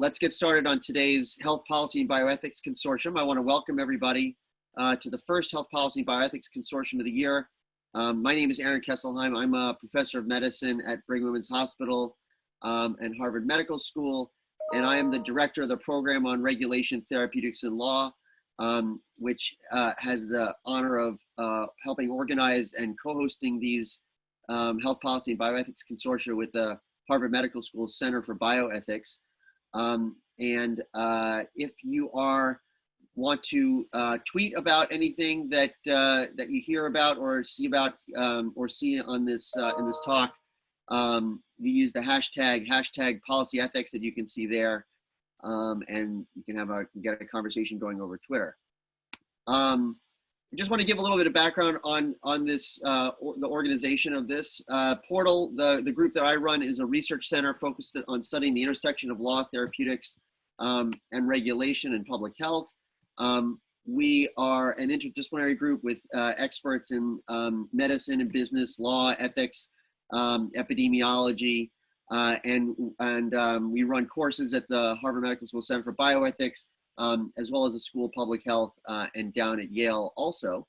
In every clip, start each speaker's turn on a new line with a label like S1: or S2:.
S1: let's get started on today's Health Policy and Bioethics Consortium. I want to welcome everybody uh, to the first Health Policy and Bioethics Consortium of the year. Um, my name is Aaron Kesselheim. I'm a professor of medicine at Brigham Women's Hospital um, and Harvard Medical School, and I am the director of the program on regulation, therapeutics, and law, um, which uh, has the honor of uh, helping organize and co-hosting these um, Health Policy and Bioethics Consortia with the Harvard Medical School Center for Bioethics. Um, and uh, if you are want to uh, tweet about anything that uh, that you hear about or see about um, or see on this uh, in this talk, um, you use the hashtag hashtag policy ethics that you can see there, um, and you can have a get a conversation going over Twitter. Just want to give a little bit of background on on this uh, or the organization of this uh, portal. The the group that I run is a research center focused on studying the intersection of law, therapeutics, um, and regulation and public health. Um, we are an interdisciplinary group with uh, experts in um, medicine and business, law, ethics, um, epidemiology, uh, and and um, we run courses at the Harvard Medical School Center for Bioethics um, as well as the school of public health uh, and down at Yale also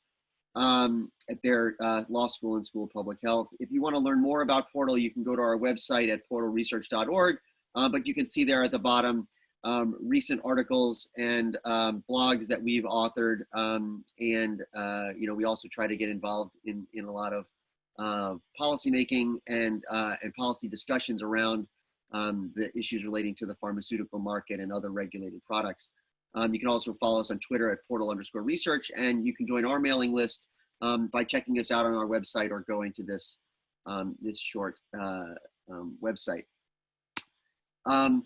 S1: um, at their uh, law school and school of public health. If you want to learn more about Portal, you can go to our website at portalresearch.org, uh, but you can see there at the bottom um, recent articles and um, blogs that we've authored. Um, and, uh, you know, we also try to get involved in, in a lot of uh, policymaking and, uh, and policy discussions around um, the issues relating to the pharmaceutical market and other regulated products. Um, you can also follow us on Twitter at portal underscore research, and you can join our mailing list um, by checking us out on our website or going to this, um, this short uh, um, website. Um,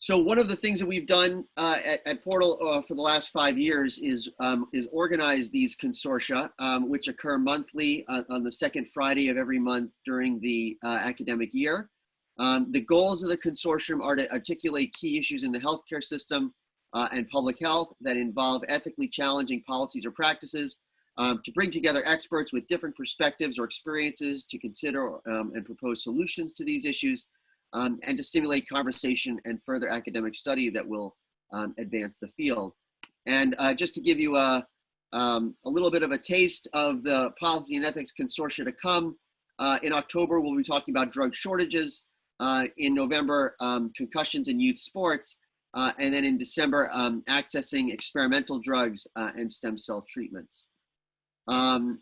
S1: so one of the things that we've done uh, at, at, Portal uh, for the last five years is, um, is organize these consortia, which occur monthly uh, on the second Friday of every month during the uh, academic year. the goals of the consortium are to articulate key issues in the healthcare system, uh, and public health that involve ethically challenging policies or practices, um, to bring together experts with different perspectives or experiences to consider um, and propose solutions to these issues, um, and to stimulate conversation and further academic study that will um, advance the field. And uh, just to give you a, um, a little bit of a taste of the policy and ethics consortia to come, uh, in October, we'll be talking about drug shortages. Uh, in November, um, concussions in youth sports. Uh, and then in December, um, accessing experimental drugs uh, and stem cell treatments. Um,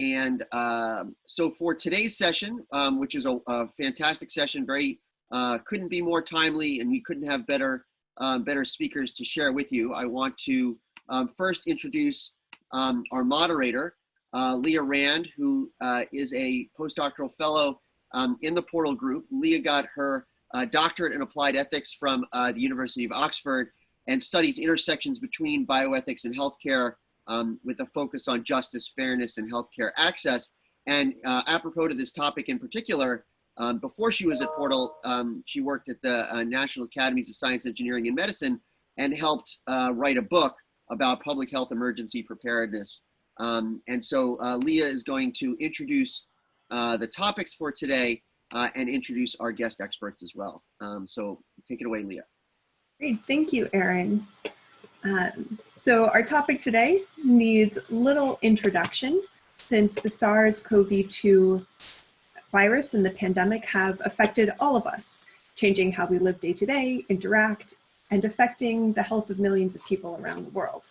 S1: and uh, so for today's session, um, which is a, a, fantastic session, very uh, couldn't be more timely, and we couldn't have better um, better speakers to share with you. I want to um, first introduce our moderator, uh, Leah Rand, who uh, is a postdoctoral fellow in the Portal Group. Leah got her uh, doctorate in applied ethics from uh, the University of Oxford and studies intersections between bioethics and healthcare um, with a focus on justice, fairness, and healthcare access. And uh, apropos to this topic in particular, um, before she was at Portal, um, she worked at the uh, National Academies of Science, Engineering, and Medicine and helped uh, write a book about public health emergency preparedness. Um, and so uh, Leah is going to introduce the topics for today uh, and introduce our guest experts as well. Um, so take it away, Leah.
S2: Great, thank you, Aaron. Um, so our topic today needs little introduction since the SARS-CoV-2 virus and the pandemic have affected all of us, changing how we live day to day, interact, and affecting the health of millions of people around the world.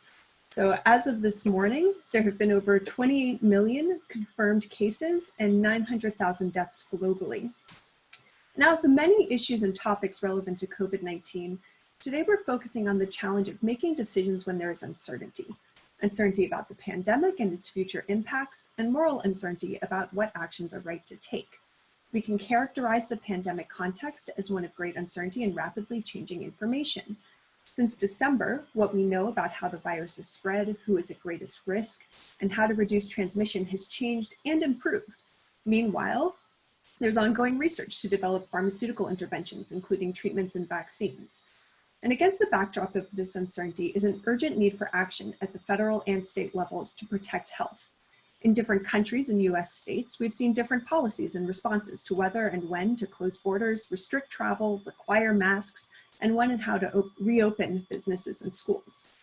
S2: So as of this morning, there have been over 28 million confirmed cases and 900,000 deaths globally. Now, of the many issues and topics relevant to COVID-19, today we're focusing on the challenge of making decisions when there is uncertainty. Uncertainty about the pandemic and its future impacts, and moral uncertainty about what actions are right to take. We can characterize the pandemic context as one of great uncertainty and rapidly changing information. Since December, what we know about how the virus is spread, who is at greatest risk, and how to reduce transmission has changed and improved. Meanwhile, there's ongoing research to develop pharmaceutical interventions, including treatments and vaccines. And against the backdrop of this uncertainty is an urgent need for action at the federal and state levels to protect health. In different countries and US states, we've seen different policies and responses to whether and when to close borders, restrict travel, require masks, and when and how to reopen businesses and schools.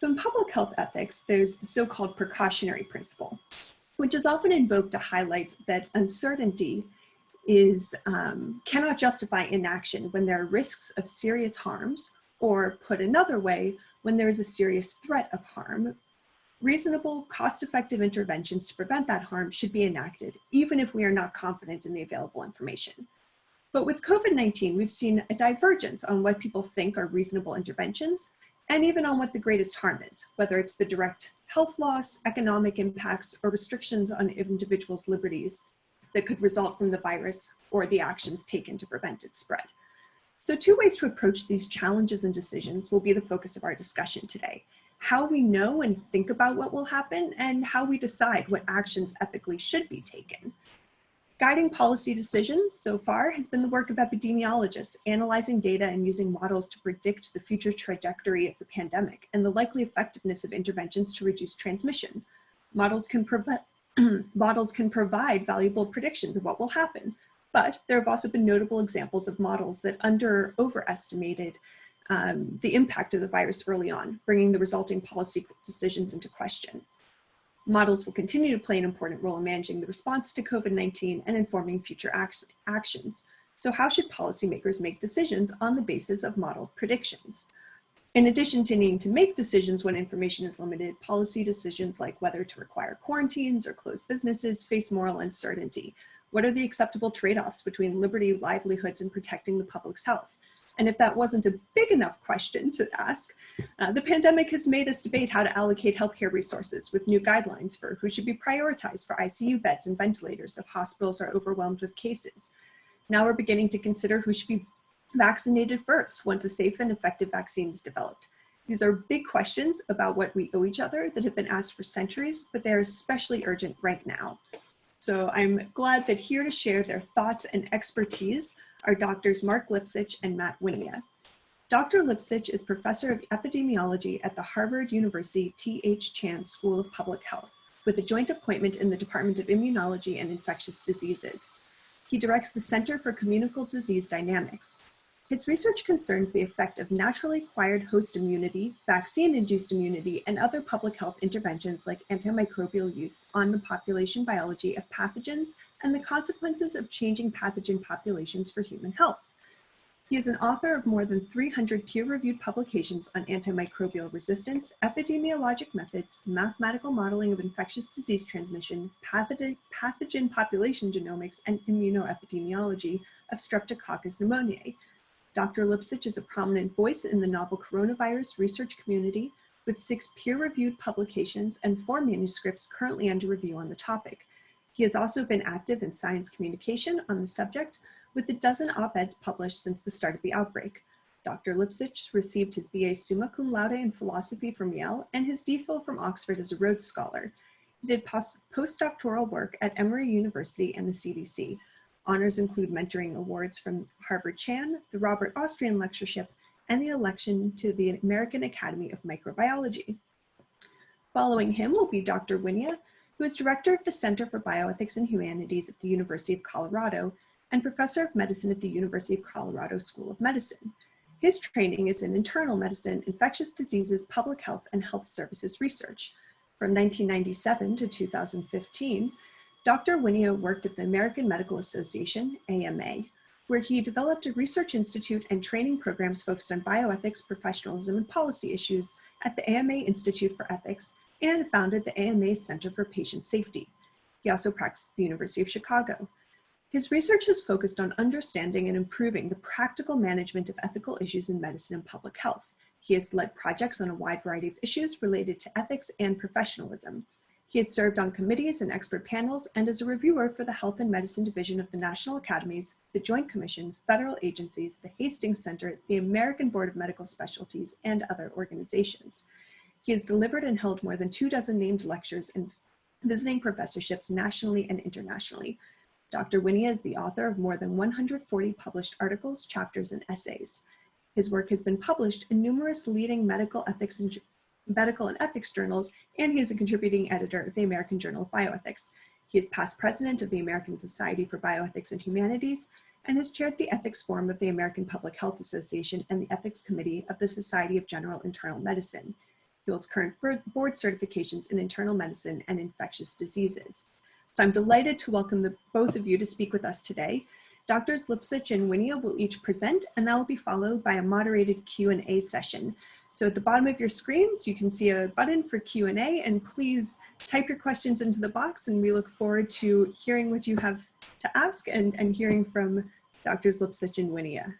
S2: So in public health ethics, there's the so-called precautionary principle, which is often invoked to highlight that uncertainty is um, cannot justify inaction when there are risks of serious harms, or put another way, when there is a serious threat of harm. Reasonable, cost-effective interventions to prevent that harm should be enacted, even if we are not confident in the available information. But with COVID-19, we've seen a divergence on what people think are reasonable interventions, and even on what the greatest harm is, whether it's the direct health loss, economic impacts, or restrictions on individuals' liberties that could result from the virus or the actions taken to prevent its spread. So two ways to approach these challenges and decisions will be the focus of our discussion today. How we know and think about what will happen and how we decide what actions ethically should be taken. Guiding policy decisions so far has been the work of epidemiologists, analyzing data and using models to predict the future trajectory of the pandemic and the likely effectiveness of interventions to reduce transmission. Models can, models can provide valuable predictions of what will happen, but there have also been notable examples of models that under overestimated um, the impact of the virus early on, bringing the resulting policy decisions into question. Models will continue to play an important role in managing the response to COVID-19 and informing future actions. So how should policymakers make decisions on the basis of model predictions? In addition to needing to make decisions when information is limited, policy decisions like whether to require quarantines or close businesses face moral uncertainty. What are the acceptable trade-offs between liberty, livelihoods, and protecting the public's health? And if that wasn't a big enough question to ask, uh, the pandemic has made us debate how to allocate healthcare resources with new guidelines for who should be prioritized for ICU beds and ventilators if hospitals are overwhelmed with cases. Now we're beginning to consider who should be vaccinated first once a safe and effective vaccine is developed? These are big questions about what we owe each other that have been asked for centuries, but they're especially urgent right now. So I'm glad that here to share their thoughts and expertise are doctors Mark Lipsitch and Matt Wynia. Dr. Lipsitch is professor of epidemiology at the Harvard University T.H. Chan School of Public Health with a joint appointment in the Department of Immunology and Infectious Diseases. He directs the Center for Communicable Disease Dynamics, his research concerns the effect of naturally acquired host immunity, vaccine-induced immunity, and other public health interventions like antimicrobial use on the population biology of pathogens and the consequences of changing pathogen populations for human health. He is an author of more than 300 peer-reviewed publications on antimicrobial resistance, epidemiologic methods, mathematical modeling of infectious disease transmission, pathogen, pathogen population genomics, and immunoepidemiology of Streptococcus pneumoniae, Dr. Lipsitch is a prominent voice in the novel coronavirus research community with six peer-reviewed publications and four manuscripts currently under review on the topic. He has also been active in science communication on the subject with a dozen op-eds published since the start of the outbreak. Dr. Lipsitch received his BA summa cum laude in philosophy from Yale and his DPhil from Oxford as a Rhodes Scholar. He did postdoctoral work at Emory University and the CDC, Honors include mentoring awards from Harvard Chan, the Robert Austrian Lectureship, and the election to the American Academy of Microbiology. Following him will be Dr. Wynia, who is Director of the Center for Bioethics and Humanities at the University of Colorado and Professor of Medicine at the University of Colorado School of Medicine. His training is in internal medicine, infectious diseases, public health, and health services research. From 1997 to 2015, Dr. Wynia worked at the American Medical Association, AMA, where he developed a research institute and training programs focused on bioethics, professionalism, and policy issues at the AMA Institute for Ethics and founded the AMA Center for Patient Safety. He also practiced at the University of Chicago. His research has focused on understanding and improving the practical management of ethical issues in medicine and public health. He has led projects on a wide variety of issues related to ethics and professionalism. He has served on committees and expert panels and is a reviewer for the Health and Medicine Division of the National Academies, the Joint Commission, federal agencies, the Hastings Center, the American Board of Medical Specialties, and other organizations. He has delivered and held more than two dozen named lectures and visiting professorships nationally and internationally. Dr. Wynia is the author of more than 140 published articles, chapters, and essays. His work has been published in numerous leading medical ethics and medical and ethics journals, and he is a contributing editor of the American Journal of Bioethics. He is past president of the American Society for Bioethics and Humanities, and has chaired the Ethics Forum of the American Public Health Association and the Ethics Committee of the Society of General Internal Medicine. He holds current board certifications in internal medicine and infectious diseases. So I'm delighted to welcome the, both of you to speak with us today. Doctors Lipsitch and Wynia will each present and that will be followed by a moderated Q&A session. So at the bottom of your screens, you can see a button for Q&A and please type your questions into the box and we look forward to hearing what you have to ask and, and hearing from Doctors Lipsitch and Wynia.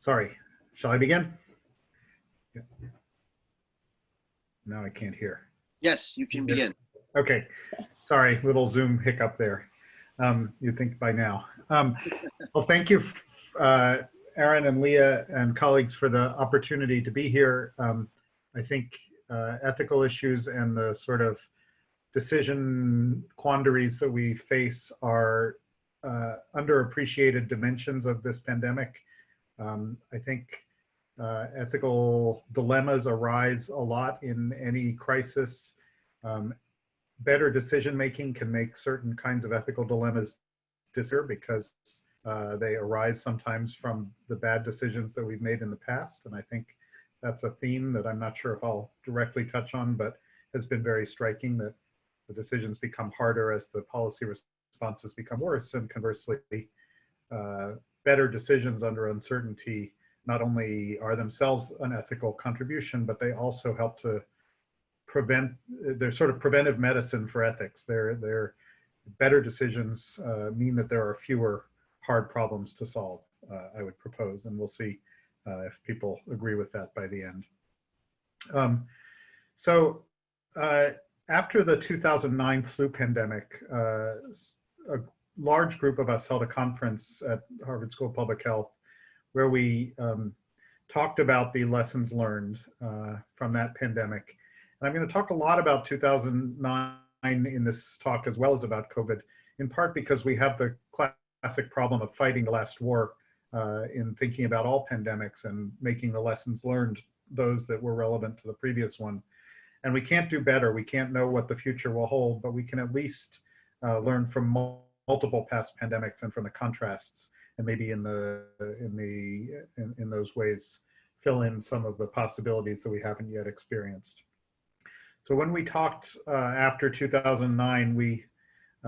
S3: Sorry, shall I begin? Now I can't hear.
S1: Yes, you can begin.
S3: Okay, sorry, little Zoom hiccup there. Um, you'd think by now. Um, well, thank you, uh, Aaron and Leah and colleagues for the opportunity to be here. Um, I think uh, ethical issues and the sort of decision quandaries that we face are uh, underappreciated dimensions of this pandemic. Um, I think uh, ethical dilemmas arise a lot in any crisis. Um, better decision making can make certain kinds of ethical dilemmas disappear because uh, they arise sometimes from the bad decisions that we've made in the past. And I think that's a theme that I'm not sure if I'll directly touch on, but has been very striking that the decisions become harder as the policy responses become worse. And conversely, uh, better decisions under uncertainty not only are themselves an ethical contribution, but they also help to prevent, they're sort of preventive medicine for ethics. They're, they're better decisions uh, mean that there are fewer hard problems to solve, uh, I would propose, and we'll see uh, if people agree with that by the end. Um, so uh, after the 2009 flu pandemic, uh, a large group of us held a conference at Harvard School of Public Health where we um, talked about the lessons learned uh, from that pandemic. And I'm going to talk a lot about 2009 in this talk as well as about COVID, in part because we have the classic problem of fighting the last war uh, in thinking about all pandemics and making the lessons learned those that were relevant to the previous one. And we can't do better. We can't know what the future will hold, but we can at least uh, learn from multiple past pandemics and from the contrasts and maybe in the in the in, in those ways fill in some of the possibilities that we haven't yet experienced. So when we talked uh, after 2009, we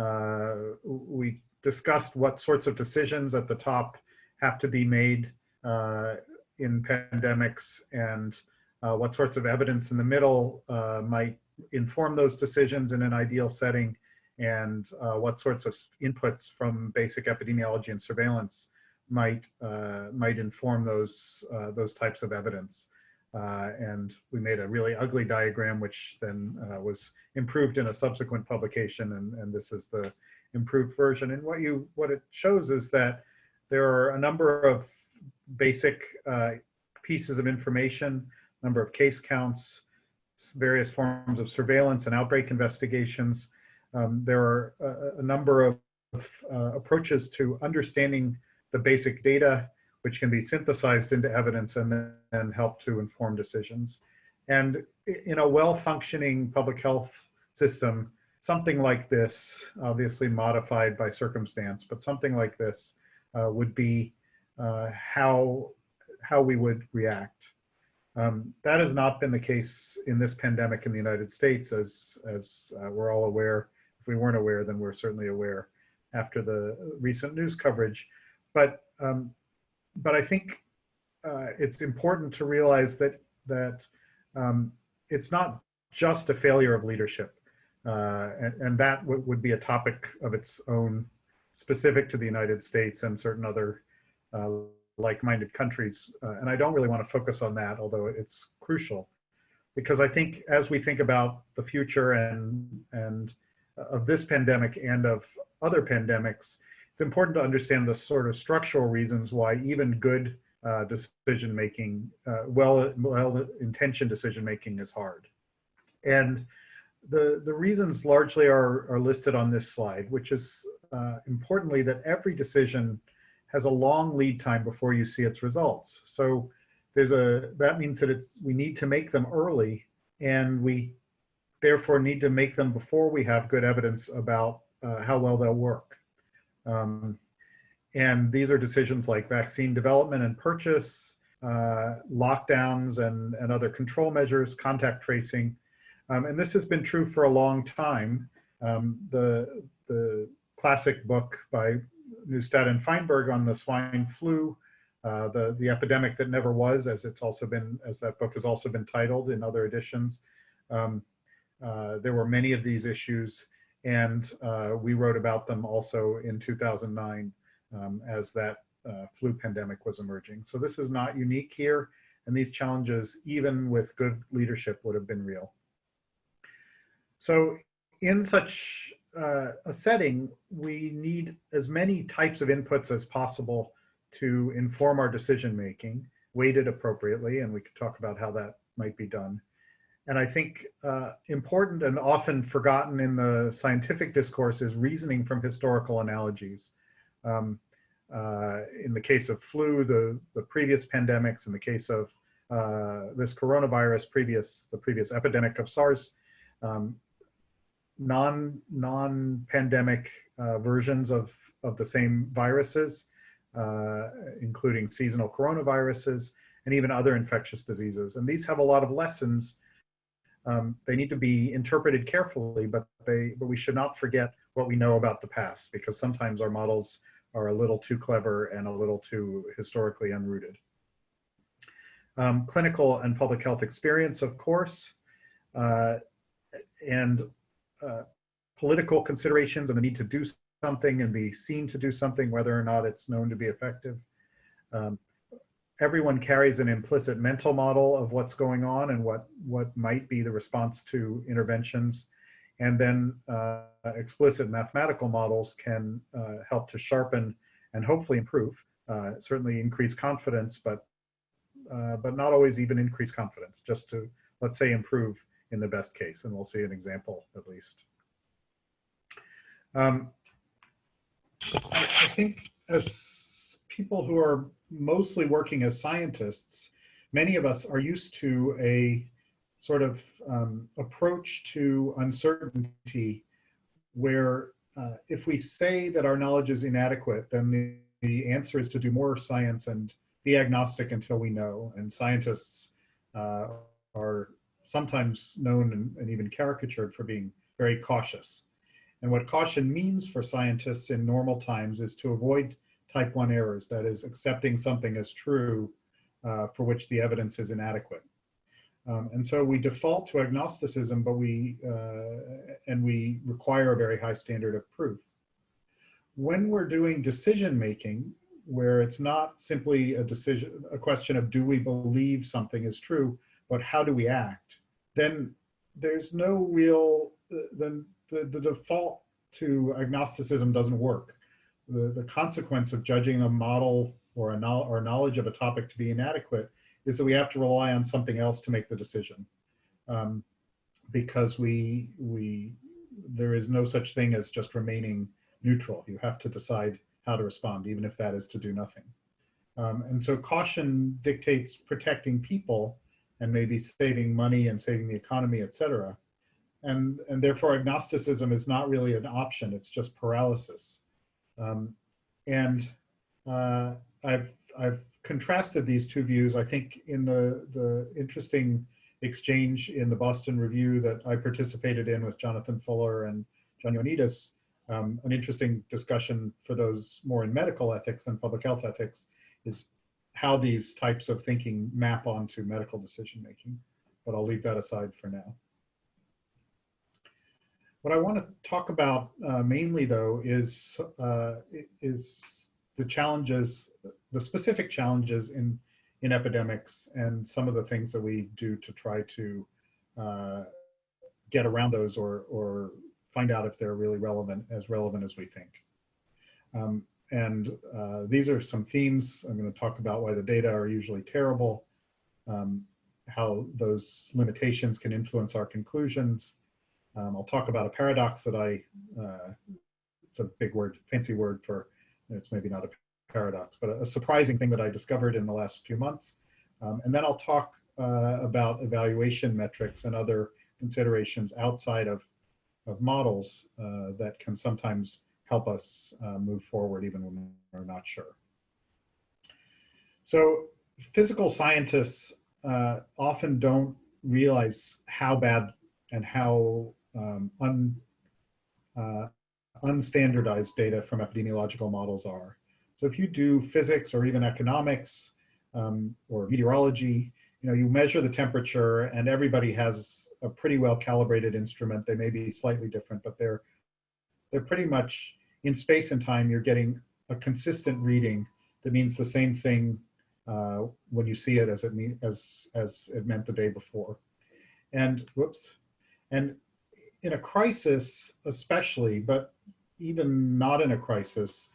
S3: uh, we discussed what sorts of decisions at the top have to be made uh, in pandemics and uh, what sorts of evidence in the middle uh, might inform those decisions in an ideal setting and uh, what sorts of inputs from basic epidemiology and surveillance might uh, might inform those uh, those types of evidence. Uh, and we made a really ugly diagram, which then uh, was improved in a subsequent publication, and, and this is the improved version. And what you what it shows is that there are a number of basic uh, pieces of information, number of case counts, various forms of surveillance and outbreak investigations, um, there are a, a number of uh, approaches to understanding the basic data, which can be synthesized into evidence and then help to inform decisions. And in a well-functioning public health system, something like this, obviously modified by circumstance, but something like this uh, would be uh, how, how we would react. Um, that has not been the case in this pandemic in the United States, as, as uh, we're all aware if we weren't aware, then we're certainly aware after the recent news coverage. But um, but I think uh, it's important to realize that that um, it's not just a failure of leadership, uh, and, and, that would be a topic of its own, specific to the United States and certain other uh, like-minded countries. Uh, and I don't really want to focus on that, although it's crucial, because I think as we think about the future and and of this pandemic and of other pandemics, it's important to understand the sort of structural reasons why even good uh, decision making, uh, well, well intentioned decision making is hard. And the, the reasons largely are, are listed on this slide, which is uh, importantly that every decision has a long lead time before you see its results. So there's a that means that it's we need to make them early, and we therefore need to make them before we have good evidence about uh, how well they'll work. Um, and these are decisions like vaccine development and purchase, uh, lockdowns and, and other control measures, contact tracing. Um, and this has been true for a long time. Um, the, the classic book by Neustadt and Fineberg on the swine flu, uh, the, the epidemic that never was, as it's also been, as that book has also been titled in other editions. Um, there were many of these issues and uh, we wrote about them also in 2009 um, as that uh, flu pandemic was emerging. So this is not unique here, and these challenges, even with good leadership, would have been real. So in such uh, a setting, we need as many types of inputs as possible to inform our decision making, weighted appropriately, and we could talk about how that might be done. And I think uh, important and often forgotten in the scientific discourse is reasoning from historical analogies. Um, uh, in the case of flu, the, the previous pandemics, in the case of uh, this coronavirus, previous the previous epidemic of SARS, um, non non pandemic uh, versions of of the same viruses, uh, including seasonal coronaviruses and even other infectious diseases. And these have a lot of lessons um, they need to be interpreted carefully, but they but we should not forget what we know about the past because sometimes our models are a little too clever and a little too historically unrooted. Um, clinical and public health experience, of course, uh, and uh, political considerations and the need to do something and be seen to do something, whether or not it's known to be effective. Um, everyone carries an implicit mental model of what's going on and what, what might be the response to interventions. And then uh, explicit mathematical models can uh, help to sharpen and hopefully improve, uh, certainly increase confidence, but, uh, but not always even increase confidence, just to, let's say, improve in the best case. And we'll see an example at least. Um, I, I think as people who are mostly working as scientists, many of us are used to a sort of um, approach to uncertainty where uh, if we say that our knowledge is inadequate, then the, the answer is to do more science and be agnostic until we know. And scientists uh, are sometimes known and, and even caricatured for being very cautious. And what caution means for scientists in normal times is to avoid type 1 errors, that is accepting something as true uh, for which the evidence is inadequate. Um, and so we default to agnosticism, but we, uh, and we require a very high standard of proof. When we're doing decision making, where it's not simply a decision, a question of do we believe something is true, but how do we act, then there's no real, then the, the default to agnosticism doesn't work the, the consequence of judging a model or a no, or knowledge of a topic to be inadequate is that we have to rely on something else to make the decision. Um, because we, we, there is no such thing as just remaining neutral. You have to decide how to respond, even if that is to do nothing. Um, and so caution dictates protecting people and maybe saving money and saving the economy, et cetera. And, and therefore agnosticism is not really an option, it's just paralysis. Um, and uh, I've, I've contrasted these two views, I think, in the, the interesting exchange in the Boston Review that I participated in with Jonathan Fuller and John Ioannidis, um, an interesting discussion for those more in medical ethics and public health ethics is how these types of thinking map onto medical decision making. But I'll leave that aside for now. What I want to talk about uh, mainly, though, is uh, is the challenges, the specific challenges in in epidemics, and some of the things that we do to try to uh, get around those, or or find out if they're really relevant, as relevant as we think. Um, and uh, these are some themes. I'm going to talk about why the data are usually terrible, um, how those limitations can influence our conclusions, um, I'll talk about a paradox that I uh, it's a big word, fancy word for, it's maybe not a paradox, but a, a surprising thing that I discovered in the last few months. Um, and then I'll talk uh, about evaluation metrics and other considerations outside of, of models uh, that can sometimes help us uh, move forward even when we're not sure. So physical scientists uh, often don't realize how bad and how um, un, uh, unstandardized data from epidemiological models are. So if you do physics or even economics um, or meteorology, you know, you measure the temperature and everybody has a pretty well calibrated instrument. They may be slightly different, but they're, they're pretty much in space and time, you're getting a consistent reading that means the same thing uh, when you see it as it mean as as it meant the day before. And whoops, and in a crisis especially, but even not in a crisis,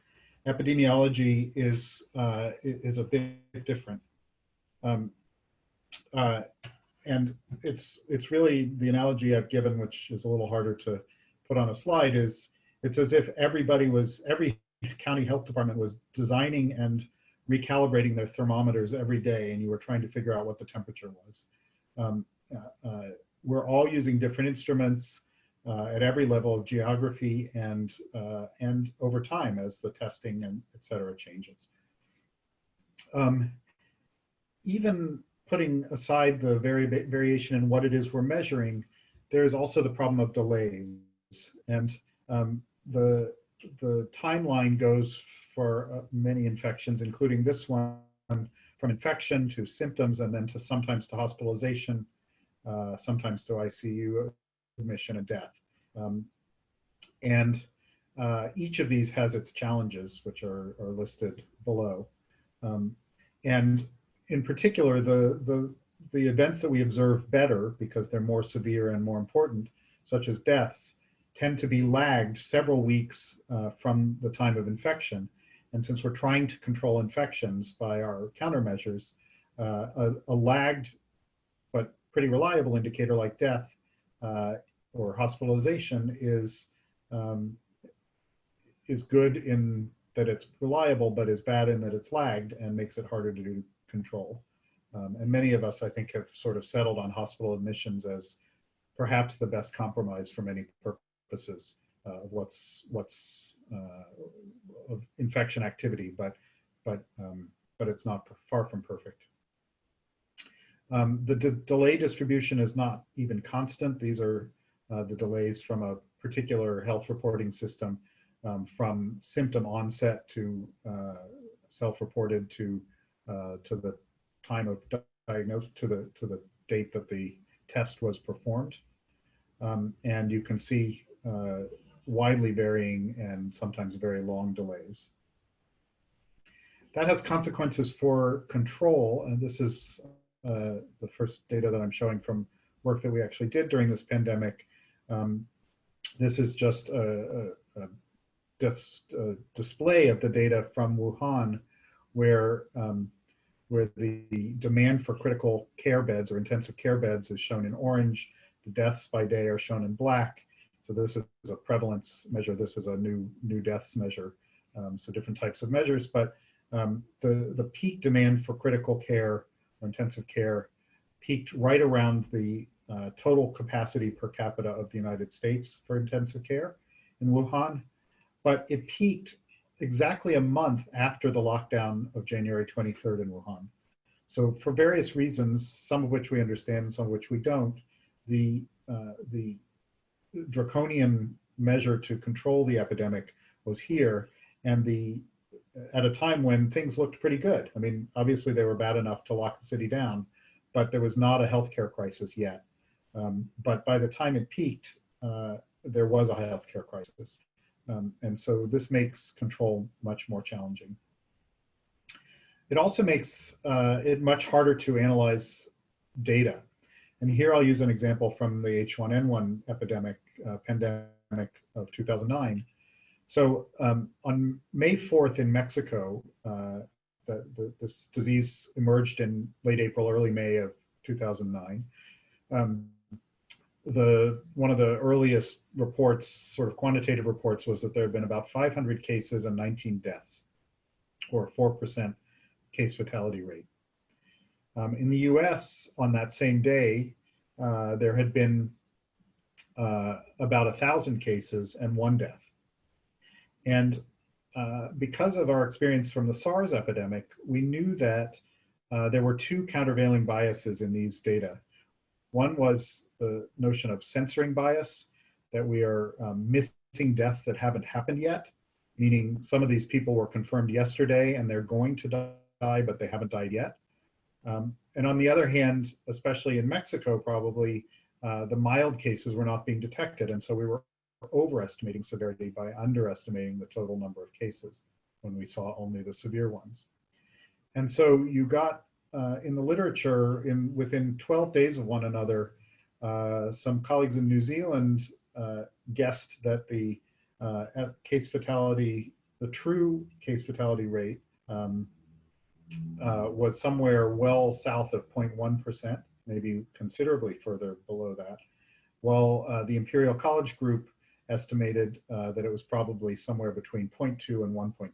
S3: epidemiology is uh, is a bit different. Um, uh, and it's it's really the analogy I've given, which is a little harder to put on a slide, is it's as if everybody was every county health department was designing and recalibrating their thermometers every day and you were trying to figure out what the temperature was. Um, uh, uh, we're all using different instruments at every level of geography and, uh, and over time as the testing and et cetera changes. Um, even putting aside the vari variation in what it is we're measuring, there's also the problem of delays. And um, the, the timeline goes for uh, many infections, including this one, from infection to symptoms and then to sometimes to hospitalization, uh, sometimes to ICU admission and death. Um, and uh, each of these has its challenges, which are, are listed below. Um, and in particular, the, the, the events that we observe better because they're more severe and more important, such as deaths, tend to be lagged several weeks uh, from the time of infection. And since we're trying to control infections by our countermeasures, uh, a, a, lagged but pretty reliable indicator like death uh, or hospitalization is um, is good in that it's reliable, but is bad in that it's lagged and makes it harder to do control. Um, and many of us, I think, have sort of settled on hospital admissions as perhaps the best compromise for many purposes uh, of what's what's uh, of infection activity, but but um, but it's not far from perfect. Um, the de delay distribution is not even constant. These are uh, the delays from a particular health reporting system um, from symptom onset to uh, self-reported to uh, to the time of diagnosis to the to the date that the test was performed. Um, and you can see uh, widely varying and sometimes very long delays. That has consequences for control, and this is uh, the first data that I'm showing from work that we actually did during this pandemic. Um, this is just a, a, a, dis, a, display of the data from Wuhan, where um, where the demand for critical care beds or intensive care beds is shown in orange, the deaths by day are shown in black, so this is a prevalence measure. This is a new new deaths measure. Um, so different types of measures, but um, the, the peak demand for critical care or intensive care peaked right around the uh, total capacity per capita of the United States for intensive care in Wuhan, but it peaked exactly a month after the lockdown of January 23rd in Wuhan. So for various reasons, some of which we understand and some of which we don't, the, uh, the draconian measure to control the epidemic was here and the at a time when things looked pretty good. I mean, obviously they were bad enough to lock the city down, but there was not a healthcare crisis yet. Um, but by the time it peaked, uh, there was a healthcare crisis. Um, and so this makes control much more challenging. It also makes uh, it much harder to analyze data. And here I'll use an example from the H1N1 epidemic, uh, pandemic of 2009. So um, on May 4th in Mexico, uh, the, the, this disease emerged in late April, early May of 2009. Um, the one of the earliest reports, sort of quantitative reports, was that there had been about 500 cases and 19 deaths, or 4% case fatality rate. Um, in the US, on that same day, uh, there had been uh, about thousand cases and one death. And uh, because of our experience from the SARS epidemic, we knew that uh, there were two countervailing biases in these data. One was the notion of censoring bias, that we are um, missing deaths that haven't happened yet, meaning some of these people were confirmed yesterday and they're going to die, but they haven't died yet. Um, and on the other hand, especially in Mexico, probably uh, the mild cases were not being detected. And so we were overestimating severity by underestimating the total number of cases when we saw only the severe ones. And so you got uh, in the literature in within 12 days of one another, uh, some colleagues in New Zealand uh, guessed that the uh, case fatality, the true case fatality rate um, uh, was somewhere well south of 0.1%, maybe considerably further below that, while the Imperial College group estimated that it was probably somewhere between 0.2 and 1.2%.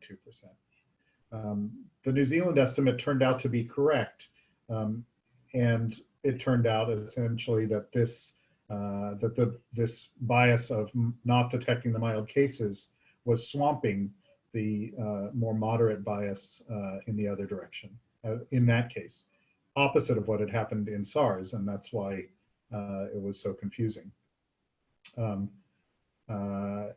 S3: Um, the New Zealand estimate turned out to be correct, um, and it turned out essentially that this uh, that the this bias of not detecting the mild cases was swamping the uh, more moderate bias uh, in the other direction uh, in that case, opposite of what had happened in SARS, and that's why uh, it was so confusing. Um, uh,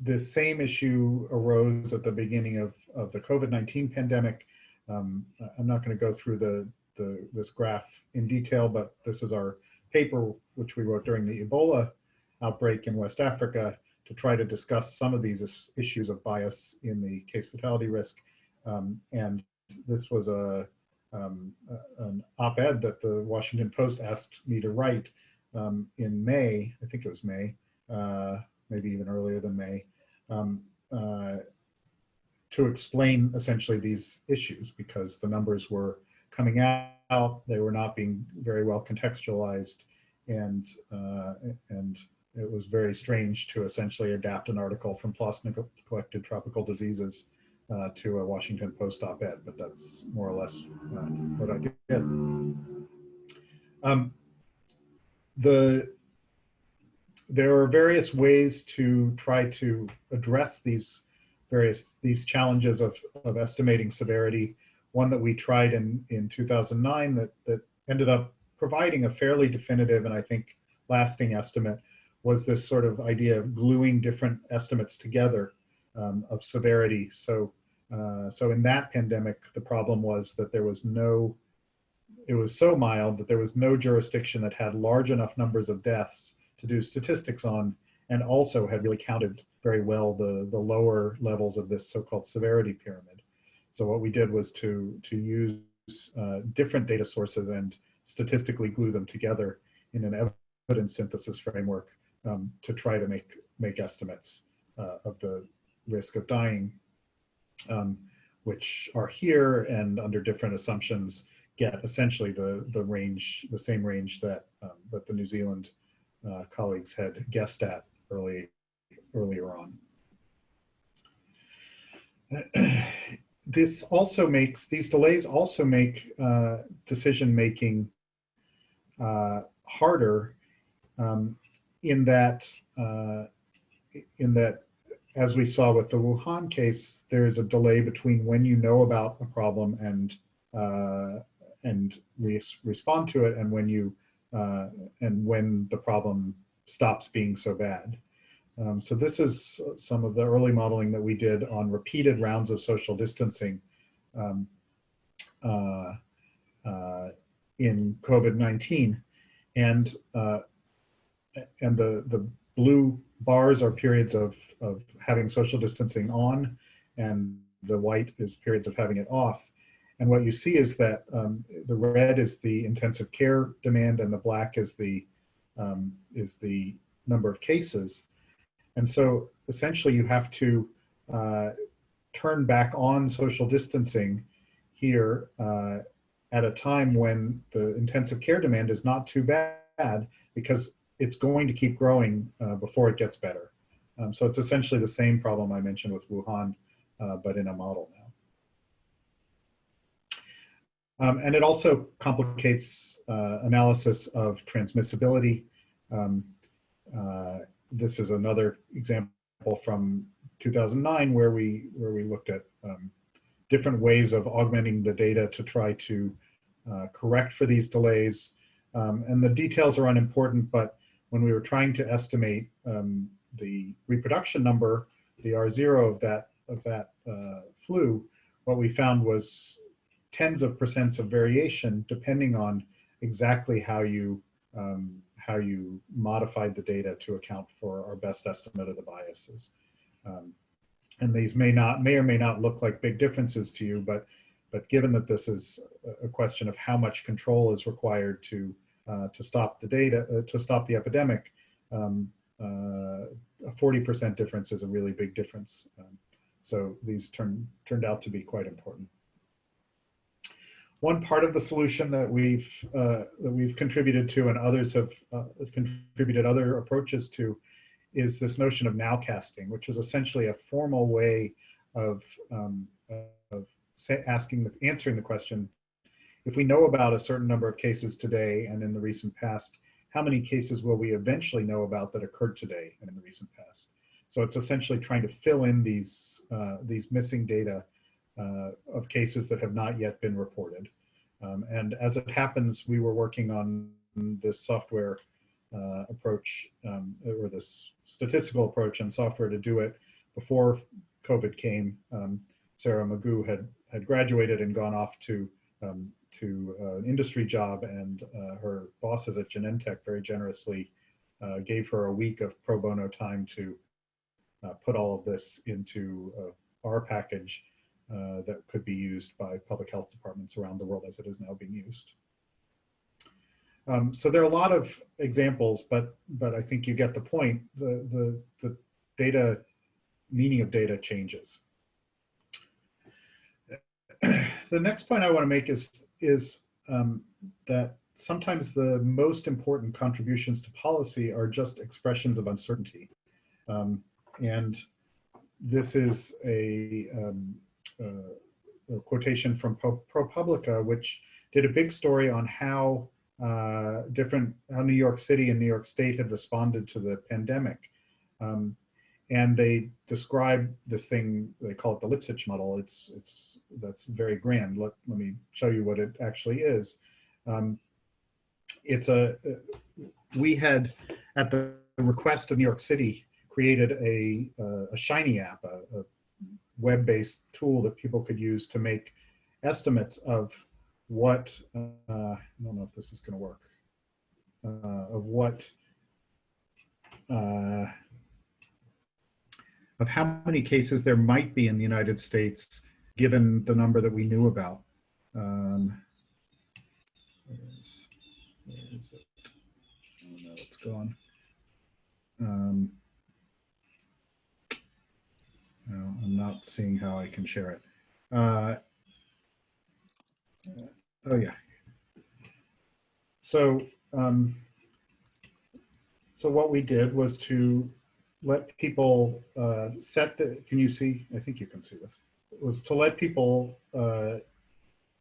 S3: this same issue arose at the beginning of, of the COVID-19 pandemic. Um, I'm not going to go through the, the, this graph in detail, but this is our paper which we wrote during the Ebola outbreak in West Africa to try to discuss some of these issues of bias in the case fatality risk. Um, and this was a, um, an op-ed that the Washington Post asked me to write um, in May, I think it was May, uh, maybe even earlier than May, um, uh, to explain essentially these issues because the numbers were coming out, they were not being very well contextualized, and uh, and it was very strange to essentially adapt an article from PLOS neglected tropical diseases uh, to a Washington Post op-ed, but that's more or less uh, what I did. Um, the there are various ways to try to address these various these challenges of, of estimating severity. One that we tried in, in 2009 that, that ended up providing a fairly definitive and I think lasting estimate was this sort of idea of gluing different estimates together um, of severity. So, uh, so in that pandemic, the problem was that there was no, it was so mild that there was no jurisdiction that had large enough numbers of deaths to do statistics on, and also had really counted very well the, the lower levels of this so-called severity pyramid. So what we did was to, to use uh, different data sources and statistically glue them together in an evidence synthesis framework um, to try to make make estimates uh, of the risk of dying, um, which are here and under different assumptions get essentially the the range, the same range that um, that the New Zealand uh, colleagues had guessed at early earlier on. this also makes these delays also make uh, decision making uh, harder um, in that uh, in that as we saw with the Wuhan case, there is a delay between when you know about a problem and uh, and re respond to it, and when you uh, and when the problem stops being so bad. Um, so this is some of the early modeling that we did on repeated rounds of social distancing um, uh, uh, in COVID-19. And uh, and the, the blue bars are periods of, of having social distancing on, and the white is periods of having it off. And what you see is that um, the red is the intensive care demand, and the black is the um, is the number of cases. And so essentially, you have to uh, turn back on social distancing here uh, at a time when the intensive care demand is not too bad because it's going to keep growing uh, before it gets better. Um, so it's essentially the same problem I mentioned with Wuhan, uh, but in a model now. Um, and it also complicates uh, analysis of transmissibility. Um, uh, this is another example from 2009 where we where we looked at um, different ways of augmenting the data to try to uh, correct for these delays. Um, and the details are unimportant, but when we were trying to estimate um, the reproduction number, the R0 of that, of that uh, flu, what we found was tens of percents of variation depending on exactly how you um, how you modified the data to account for our best estimate of the biases. Um, and these may not may or may not look like big differences to you, but but given that this is a question of how much control is required to uh, to stop the data uh, to stop the epidemic, um, uh, a 40% difference is a really big difference. Um, so these turned turned out to be quite important. One part of the solution that we've uh, that we've contributed to, and others have uh, contributed other approaches to, is this notion of nowcasting, which is essentially a formal way of, um, of asking, the, answering the question, if we know about a certain number of cases today and in the recent past, how many cases will we eventually know about that occurred today and in the recent past? So it's essentially trying to fill in these, uh, these missing data uh, of cases that have not yet been reported. Um, and as it happens, we were working on this software uh, approach um, or this statistical approach and software to do it before COVID came. Um, Sarah McGough had had graduated and gone off to um, to uh, an industry job, and uh, her bosses at Genentech very generously uh, gave her a week of pro bono time to uh, put all of this into our package that could be used by public health departments around the world as it is now being used. Um, so there are a lot of examples, but but I think you get the point. The the the data meaning of data changes. the next point I want to make is is um, that sometimes the most important contributions to policy are just expressions of uncertainty, um, and this is a, um, uh, a quotation from ProPublica, which did a big story on how uh, different how New York City and New York State had responded to the pandemic. Um, and they describe this thing, they call it the Lipsitch model. It's, it's, that's very grand. Let, let me show you what it actually is. Um, it's a, we had, at the request of New York City, created a, a Shiny app, a, a web-based tool that people could use to make estimates of what, uh, I don't know if this is going to work, uh, of what, uh, of how many cases there might be in the United States given the number that we knew about. Um, where is, where is it? Oh no, it's gone. Um, I'm not seeing how I can share it. Uh, Oh, yeah. So, um, so what we did was to let people uh, set the, can you see? I think you can see this. It was to let people uh,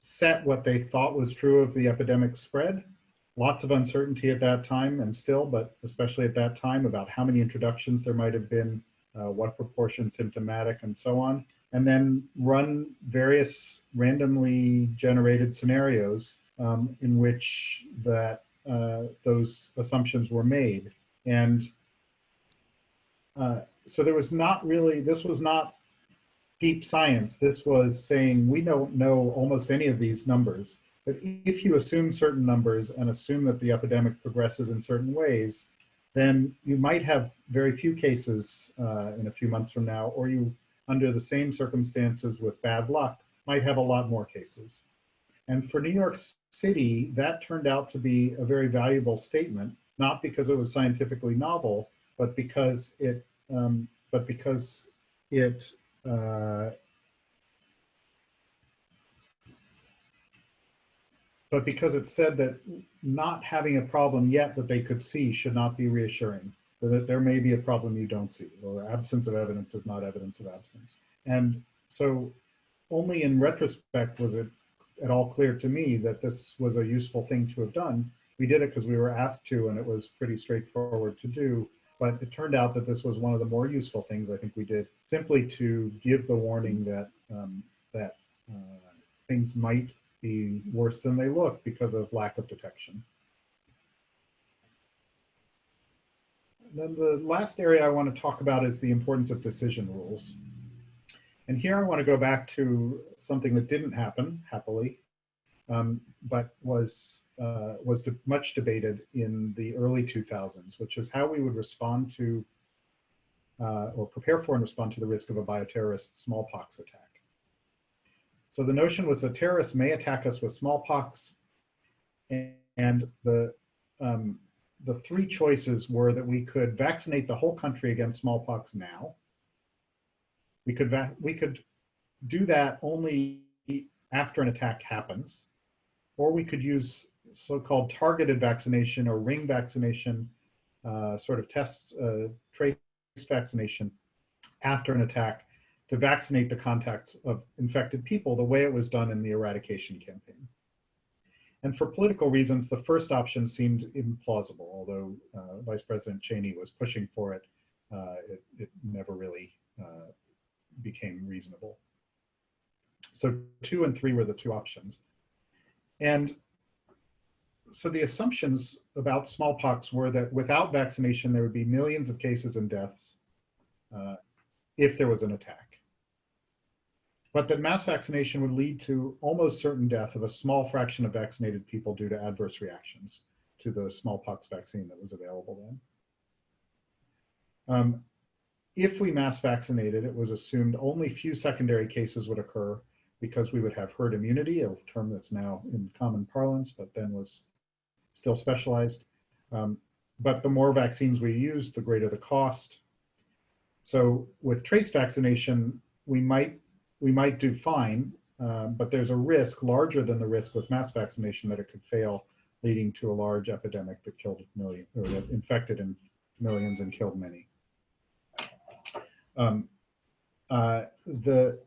S3: set what they thought was true of the epidemic spread. Lots of uncertainty at that time and still, but especially at that time about how many introductions there might have been, uh, what proportion symptomatic and so on and then run various randomly generated scenarios um, in which that uh, those assumptions were made. And uh, so there was not really, this was not deep science. This was saying we don't know almost any of these numbers. But if you assume certain numbers and assume that the epidemic progresses in certain ways, then you might have very few cases uh, in a few months from now, or you under the same circumstances with bad luck might have a lot more cases. And for New York City, that turned out to be a very valuable statement, not because it was scientifically novel, but because it, um, but because it, uh, but because it said that not having a problem yet that they could see should not be reassuring, that there may be a problem you don't see, or absence of evidence is not evidence of absence. And so only in retrospect was it at all clear to me that this was a useful thing to have done. We did it because we were asked to, and it was pretty straightforward to do. But it turned out that this was one of the more useful things I think we did, simply to give the warning that um, that uh, things might be worse than they look because of lack of detection. And then the last area I want to talk about is the importance of decision rules. And here I want to go back to something that didn't happen, happily, um, but was, uh, was de much debated in the early 2000s, which is how we would respond to uh, or prepare for and respond to the risk of a bioterrorist smallpox attack. So the notion was that terrorists may attack us with smallpox, and the um, the three choices were that we could vaccinate the whole country against smallpox now. We could we could do that only after an attack happens, or we could use so-called targeted vaccination or ring vaccination, uh, sort of test uh, trace vaccination after an attack to vaccinate the contacts of infected people the way it was done in the eradication campaign. And for political reasons, the first option seemed implausible, although uh, Vice President Cheney was pushing for it, uh, it, it, never really uh, became reasonable. So two and three were the two options. And so the assumptions about smallpox were that without vaccination, there would be millions of cases and deaths uh, if there was an attack but that mass vaccination would lead to almost certain death of a small fraction of vaccinated people due to adverse reactions to the smallpox vaccine that was available then. Um, if we mass vaccinated, it was assumed only few secondary cases would occur because we would have herd immunity, a term that's now in common parlance, but then was still specialized. Um, but the more vaccines we use, the greater the cost. So with trace vaccination, we might we might do fine, uh, but there's a risk larger than the risk with mass vaccination that it could fail, leading to a large epidemic that killed millions or that infected in millions and killed many. Um, uh, the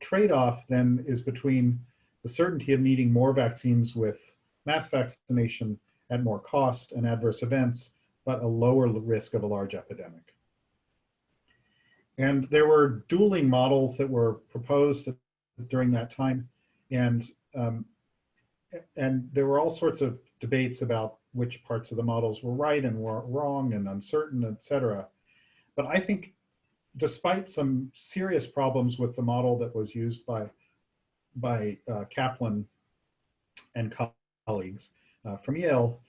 S3: trade-off then is between the certainty of needing more vaccines with mass vaccination at more cost and adverse events, but a lower risk of a large epidemic. And there were dueling models that were proposed during that time. And, um, and there were all sorts of debates about which parts of the models were right and were wrong and uncertain, et cetera. But I think despite some serious problems with the model that was used by, by uh, Kaplan and colleagues uh, from Yale,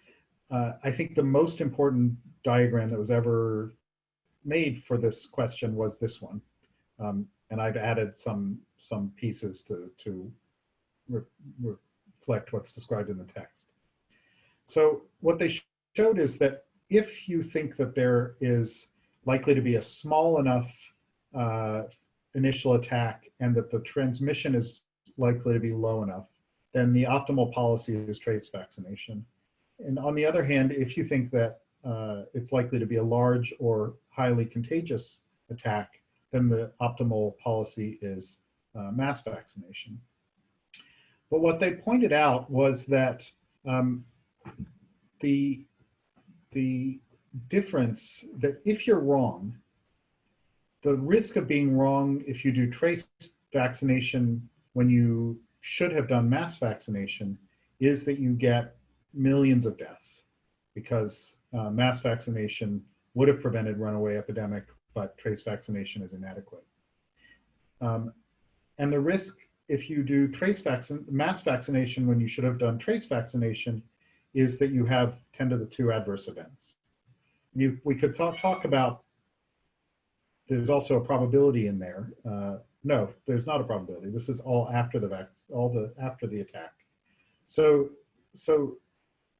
S3: uh, I think the most important diagram that was ever made for this question was this one. Um, and I've added some some pieces to, to re reflect what's described in the text. So what they sh showed is that if you think that there is likely to be a small enough uh, initial attack and that the transmission is likely to be low enough, then the optimal policy is trace vaccination. And on the other hand, if you think that uh, it's likely to be a large or highly contagious attack, then the optimal policy is uh, mass vaccination. But what they pointed out was that um, the, the difference that if you're wrong, the risk of being wrong if you do trace vaccination when you should have done mass vaccination is that you get millions of deaths because uh, mass vaccination would have prevented runaway epidemic, but trace vaccination is inadequate. Um, and the risk if you do trace vaccine, mass vaccination when you should have done trace vaccination is that you have 10 to the 2 adverse events. You, we could talk, talk about, there's also a probability in there. Uh, no, there's not a probability. This is all after the vac, all the after the attack. So, so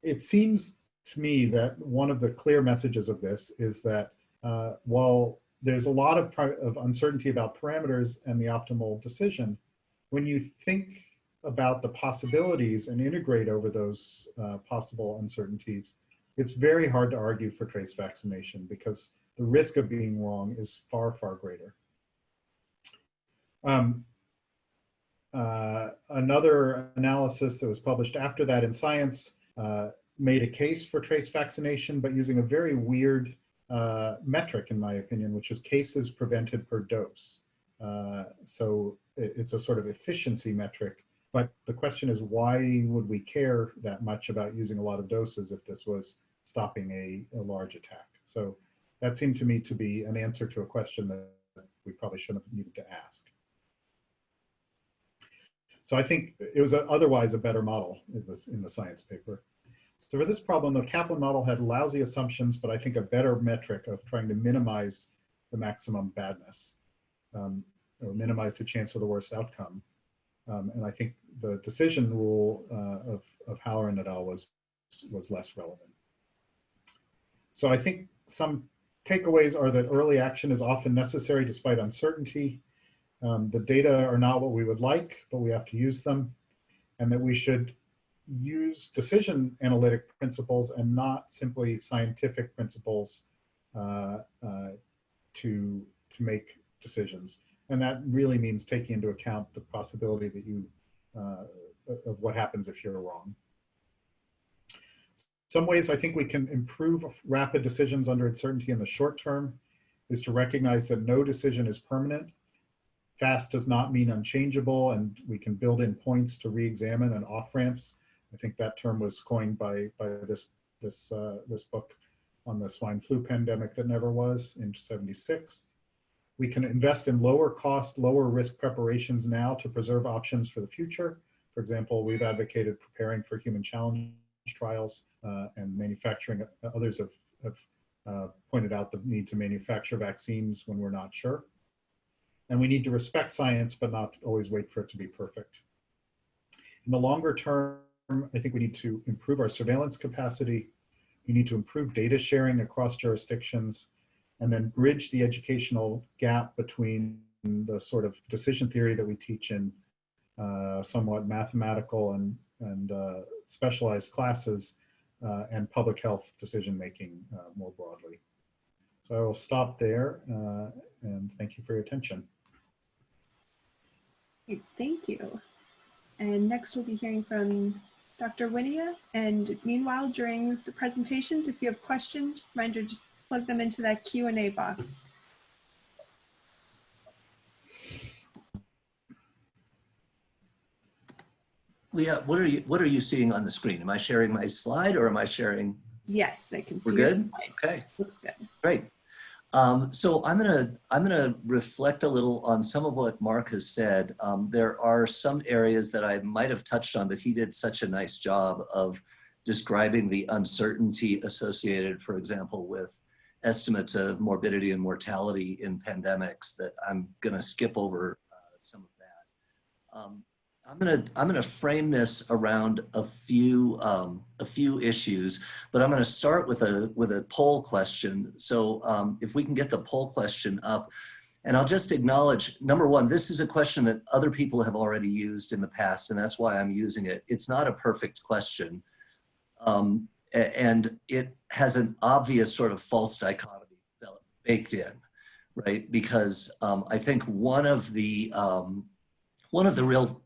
S3: it seems to me that one of the clear messages of this is that uh, while there's a lot of, of uncertainty about parameters and the optimal decision, when you think about the possibilities and integrate over those uh, possible uncertainties, it's very hard to argue for trace vaccination because the risk of being wrong is far, far greater. Um, uh, another analysis that was published after that in Science uh, made a case for trace vaccination, but using a very weird uh, metric, in my opinion, which is cases prevented per dose. Uh, so it, it's a sort of efficiency metric, but the question is why would we care that much about using a lot of doses if this was stopping a, a large attack? So that seemed to me to be an answer to a question that we probably shouldn't have needed to ask. So I think it was a, otherwise a better model in, this, in the science paper. So for this problem, the Kaplan model had lousy assumptions, but I think a better metric of trying to minimize the maximum badness um, or minimize the chance of the worst outcome. Um, and I think the decision rule uh, of, of Halloran et al. was, was less relevant. So I think some takeaways are that early action is often necessary despite uncertainty. Um, the data are not what we would like, but we have to use them. And that we should use decision analytic principles and not simply scientific principles uh, uh, to, to make decisions. And that really means taking into account the possibility that you, uh, of what happens if you're wrong. Some ways I think we can improve rapid decisions under uncertainty in the short term is to recognize that no decision is permanent. Fast does not mean unchangeable, and we can build in points to re-examine and off-ramps. I think that term was coined by, by this, this, uh, this book on the swine flu pandemic that never was in 76. We can invest in lower cost, lower risk preparations now to preserve options for the future. For example, we've advocated preparing for human challenge trials uh, and manufacturing. Uh, others have, have uh, pointed out the need to manufacture vaccines when we're not sure. And we need to respect science, but not always wait for it to be perfect. In the longer term, I think we need to improve our surveillance capacity. We need to improve data sharing across jurisdictions and then bridge the educational gap between the sort of decision theory that we teach in uh, somewhat mathematical and, and uh, specialized classes uh, and public health decision making uh, more broadly. So I will stop there uh, and thank you for your attention.
S2: Thank you. And next we'll be hearing from Dr. Wynia. And meanwhile, during the presentations, if you have questions, reminder just plug them into that Q&A box.
S4: Leah, what are you what are you seeing on the screen? Am I sharing my slide or am I sharing?
S2: Yes, I can see.
S4: We're good. Okay.
S2: Looks good.
S4: Great. Um, so I'm gonna I'm gonna reflect a little on some of what Mark has said. Um, there are some areas that I might have touched on, but he did such a nice job of describing the uncertainty associated, for example, with estimates of morbidity and mortality in pandemics that I'm going to skip over uh, some of that. Um, I'm to I'm to frame this around a few um, a few issues, but I'm to start with a with a poll question. So um, if we can get the poll question up, and I'll just acknowledge number one, this is a question that other people have already used in the past, and that's why I'm using it. It's not a perfect question. Um, and it has an obvious sort of false dichotomy baked in, right? Because um, I think one of the um, one of the real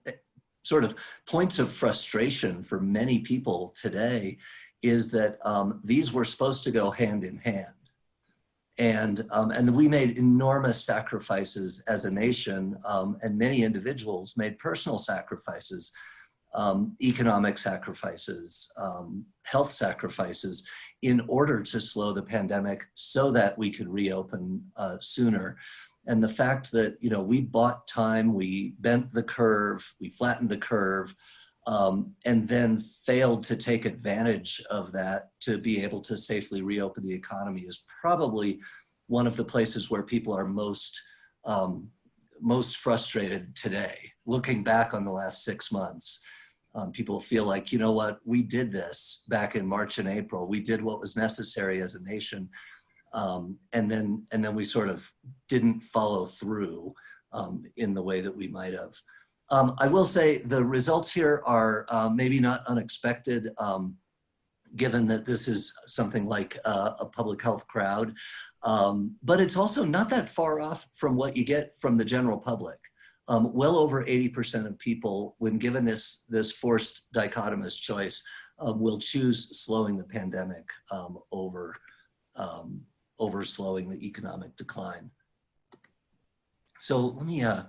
S4: sort of points of frustration for many people today is that um, these were supposed to go hand in hand. And, um, and we made enormous sacrifices as a nation um, and many individuals made personal sacrifices um, economic sacrifices, um, health sacrifices in order to slow the pandemic so that we could reopen uh, sooner. And the fact that, you know, we bought time, we bent the curve, we flattened the curve, um, and then failed to take advantage of that to be able to safely reopen the economy is probably one of the places where people are most um, most frustrated today, looking back on the last six months um, people feel like, you know what, we did this back in March and April. We did what was necessary as a nation. Um, and then and then we sort of didn't follow through um, in the way that we might have. Um, I will say the results here are uh, maybe not unexpected, um, given that this is something like uh, a public health crowd. Um, but it's also not that far off from what you get from the general public. Um, well over 80% of people, when given this, this forced dichotomous choice, will choose slowing the pandemic over, over slowing the economic decline. So let me uh,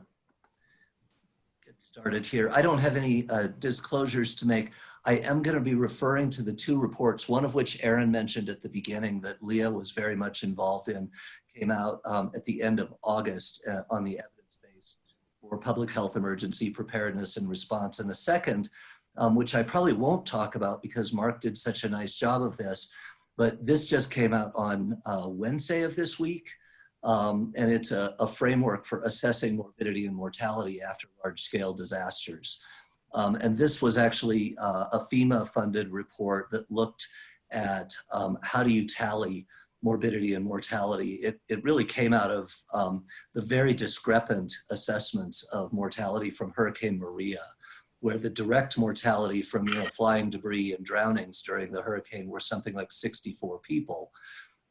S4: get started here. I don't have any uh, disclosures to make. I am going to be referring to the two reports, one of which Aaron mentioned at the beginning that Leah was very much involved in, came out um, at the end of August uh, on the evidence base for public health emergency preparedness and response. And the second, um, which I probably won't talk about because Mark did such a nice job of this, but this just came out on uh, Wednesday of this week. Um, and it's a, a, framework for assessing morbidity and mortality after large scale disasters. Um, and this was actually uh, a FEMA funded report that looked at um, how do you tally morbidity and mortality. It, it really came out of um, the very discrepant assessments of mortality from Hurricane Maria, where the direct mortality from you know, flying debris and drownings during the hurricane were something like 64 people.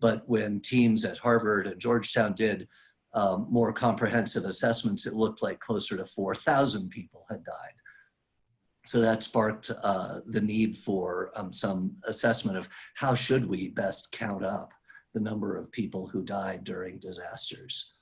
S4: But when teams at Harvard and Georgetown did um, more comprehensive assessments, it looked like closer to 4,000 people had died. So that sparked uh, the need for um, some assessment of how should we best count up the number of people who died during disasters.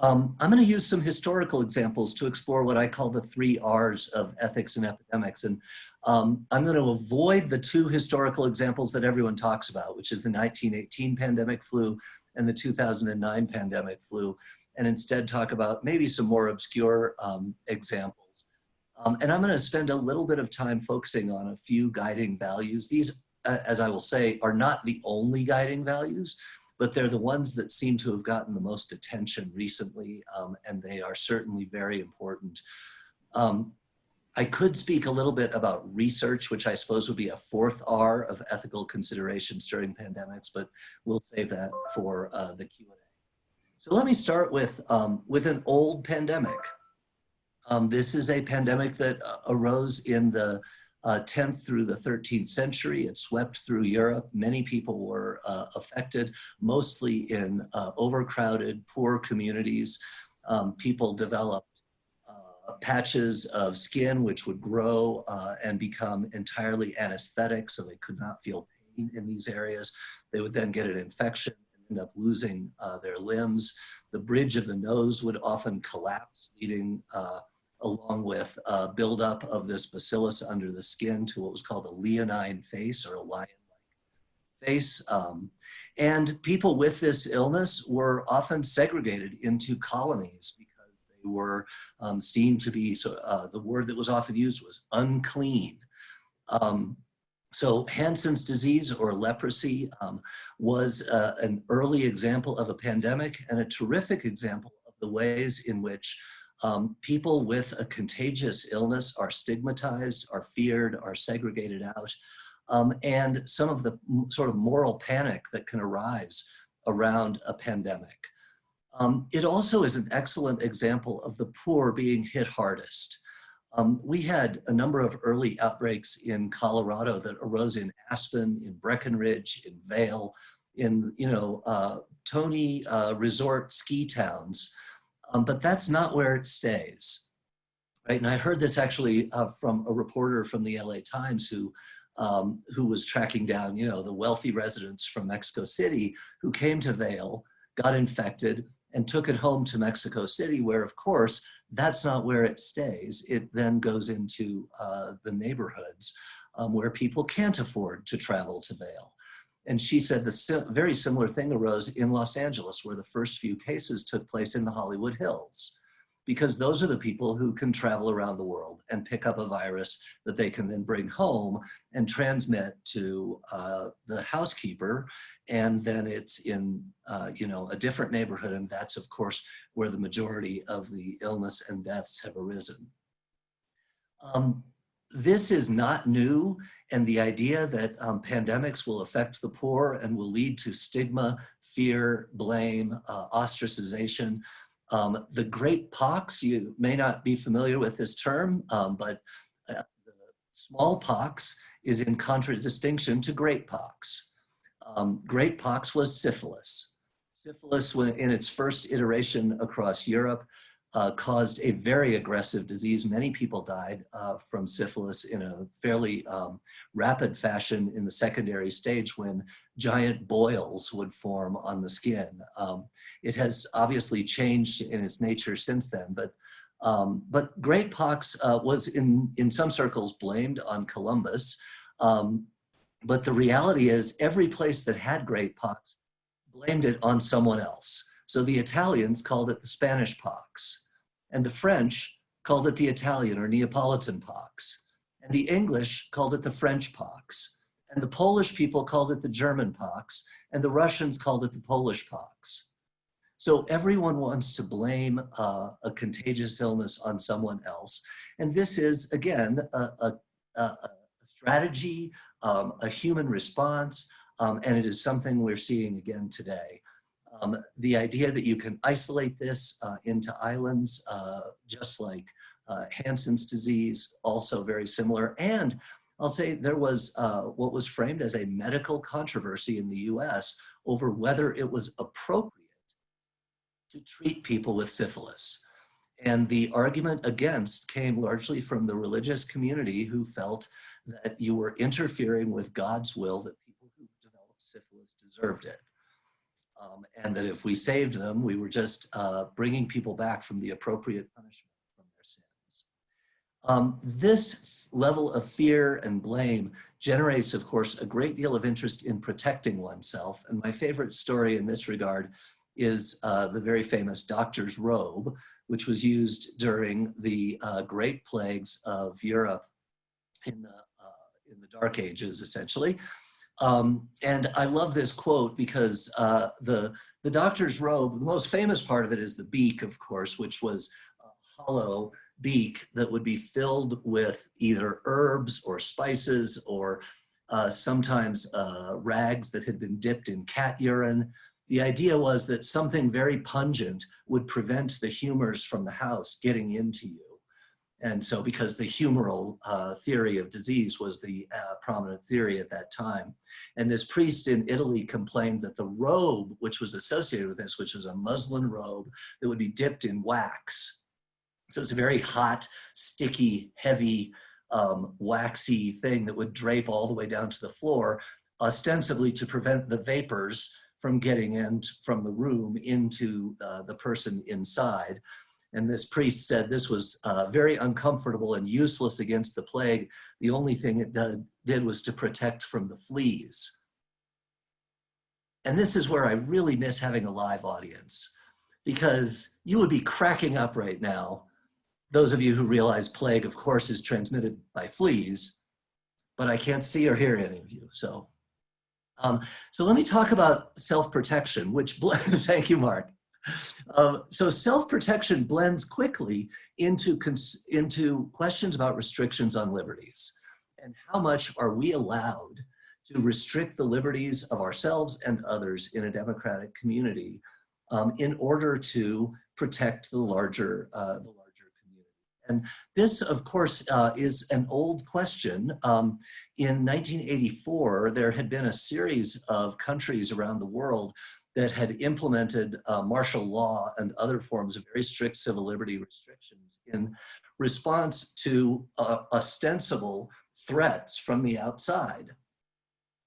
S4: Um, I'm going to use some historical examples to explore what I call the three R's of ethics and epidemics. And um, I'm going to avoid the two historical examples that everyone talks about, which is the 1918 pandemic flu and the 2009 pandemic flu, and instead talk about maybe some more obscure um, examples. Um, and I'm going to spend a little bit of time focusing on a few guiding values. These, uh, as I will say, are not the only guiding values, but they're the ones that seem to have gotten the most attention recently, um, and they are certainly very important. Um, I could speak a little bit about research, which I suppose would be a fourth R of ethical considerations during pandemics, but we'll save that for uh, the Q&A. So let me start with, um, with an old pandemic. Um, this is a pandemic that uh, arose in the uh, 10th through the 13th century. It swept through Europe. Many people were uh, affected, mostly in uh, overcrowded, poor communities. Um, people developed patches of skin which would grow uh, and become entirely anesthetic so they could not feel pain in these areas. They would then get an infection and end up losing uh, their limbs. The bridge of the nose would often collapse, leading uh, along with uh, buildup of this bacillus under the skin to what was called a leonine face or a lion-like face. Um, and people with this illness were often segregated into colonies because they were um, seen to be, so uh, the word that was often used was unclean. Um, so Hansen's disease or leprosy um, was uh, an early example of a pandemic and a terrific example of the ways in which um, people with a contagious illness are stigmatized, are feared, are segregated out, um, and some of the sort of moral panic that can arise around a pandemic. Um, it also is an excellent example of the poor being hit hardest. Um, we had a number of early outbreaks in Colorado that arose in Aspen, in Breckenridge, in Vail, in you know uh, Tony uh, resort ski towns, um, but that's not where it stays, right? And I heard this actually uh, from a reporter from the LA Times who um, who was tracking down you know the wealthy residents from Mexico City who came to Vail, got infected, and took it home to Mexico City, where of course, that's not where it stays. It then goes into uh, the neighborhoods um, where people can't afford to travel to Vail. And she said the si very similar thing arose in Los Angeles, where the first few cases took place in the Hollywood Hills, because those are the people who can travel around the world and pick up a virus that they can then bring home and transmit to uh, the housekeeper and then it's in uh, you know a different neighborhood and that's of course where the majority of the illness and deaths have arisen. Um, this is not new and the idea that um, pandemics will affect the poor and will lead to stigma, fear, blame, uh, ostracization Um, the Great Pox, you may not be familiar with this term, um, but uh, smallpox is in contradistinction to great pox. Um, great pox was syphilis. Syphilis, in its first iteration across Europe, uh, caused a very aggressive disease. Many people died uh, from syphilis in a fairly um, rapid fashion in the secondary stage when giant boils would form on the skin. Um, it has obviously changed in its nature since then, but um, but great pox uh, was in, in some circles blamed on Columbus. Um, but the reality is every place that had great pox blamed it on someone else. So the Italians called it the Spanish pox, and the French called it the Italian or Neapolitan pox, and the English called it the French pox, and the Polish people called it the German pox, and the Russians called it the Polish pox. So everyone wants to blame uh, a contagious illness on someone else. And this is, again, a, a, a strategy, um, a human response, um, and it is something we're seeing again today. Um, the idea that you can isolate this uh, into islands, uh, just like uh, Hansen's disease, also very similar. And I'll say there was uh, what was framed as a medical controversy in the US over whether it was appropriate to treat people with syphilis. And the argument against came largely from the religious community who felt that you were interfering with God's will that people who developed syphilis deserved it. Um, and that if we saved them, we were just uh, bringing people back from the appropriate punishment from their sins. Um, this level of fear and blame generates, of course, a great deal of interest in protecting oneself. And my favorite story in this regard is uh, the very famous doctor's robe, which was used during the uh, Great Plagues of Europe in the, uh, in the Dark Ages, essentially. Um, and I love this quote because uh, the, the doctor's robe, the most famous part of it is the beak, of course, which was a hollow beak that would be filled with either herbs or spices or uh, sometimes uh, rags that had been dipped in cat urine. The idea was that something very pungent would prevent the humors from the house getting into you. And so because the humoral uh, theory of disease was the uh, prominent theory at that time. And this priest in Italy complained that the robe, which was associated with this, which was a muslin robe that would be dipped in wax. So it's a very hot, sticky, heavy, um, waxy thing that would drape all the way down to the floor, ostensibly to prevent the vapors from getting in from the room into uh, the person inside. And this priest said this was uh, very uncomfortable and useless against the plague. The only thing it did, did was to protect from the fleas. And this is where I really miss having a live audience because you would be cracking up right now. Those of you who realize plague, of course, is transmitted by fleas, but I can't see or hear any of you. So, um, so let me talk about self-protection, which, thank you, Mark. Um, so self-protection blends quickly into, into questions about restrictions on liberties and how much are we allowed to restrict the liberties of ourselves and others in a democratic community um, in order to protect the larger, uh, the larger community. And this, of course, uh, is an old question. Um, in 1984, there had been a series of countries around the world that had implemented uh, martial law and other forms of very strict civil liberty restrictions in response to uh, ostensible threats from the outside.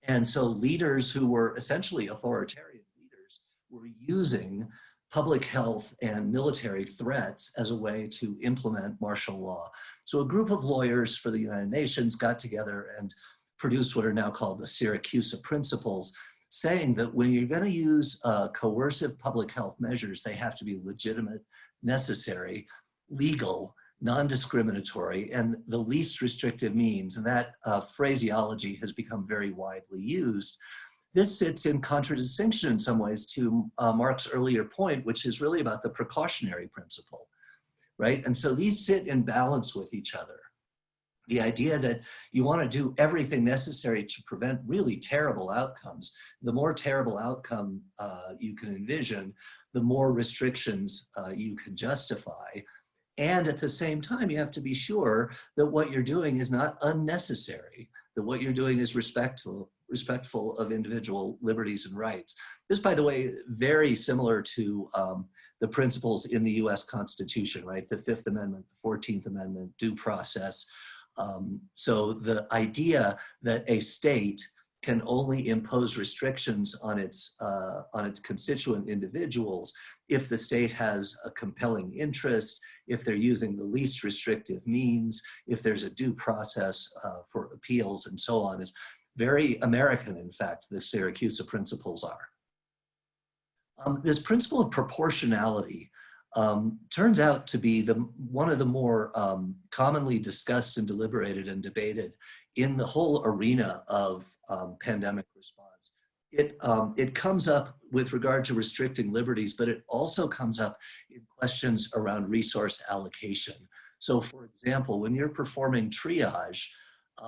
S4: And so leaders who were essentially authoritarian leaders were using public health and military threats as a way to implement martial law. So a group of lawyers for the United Nations got together and produced what are now called the Siracusa Principles, saying that when you're going to use uh, coercive public health measures, they have to be legitimate, necessary, legal, non-discriminatory, and the least restrictive means. And that uh, phraseology has become very widely used. This sits in contradistinction in some ways to uh, Mark's earlier point, which is really about the precautionary principle, right? And so these sit in balance with each other the idea that you want to do everything necessary to prevent really terrible outcomes. The more terrible outcome uh, you can envision, the more restrictions uh, you can justify. And at the same time, you have to be sure that what you're doing is not unnecessary, that what you're doing is respectful, respectful of individual liberties and rights. This, by the way, very similar to um, the principles in the US Constitution, right? The Fifth Amendment, the 14th Amendment, due process. Um, so the idea that a state can only impose restrictions on its, uh, on its constituent individuals if the state has a compelling interest, if they're using the least restrictive means, if there's a due process uh, for appeals and so on is very American, in fact, the Syracuse principles are. Um, this principle of proportionality um, turns out to be the, one of the more um, commonly discussed and deliberated and debated in the whole arena of um, pandemic response. It, um, it comes up with regard to restricting liberties, but it also comes up in questions around resource allocation. So for example, when you're performing triage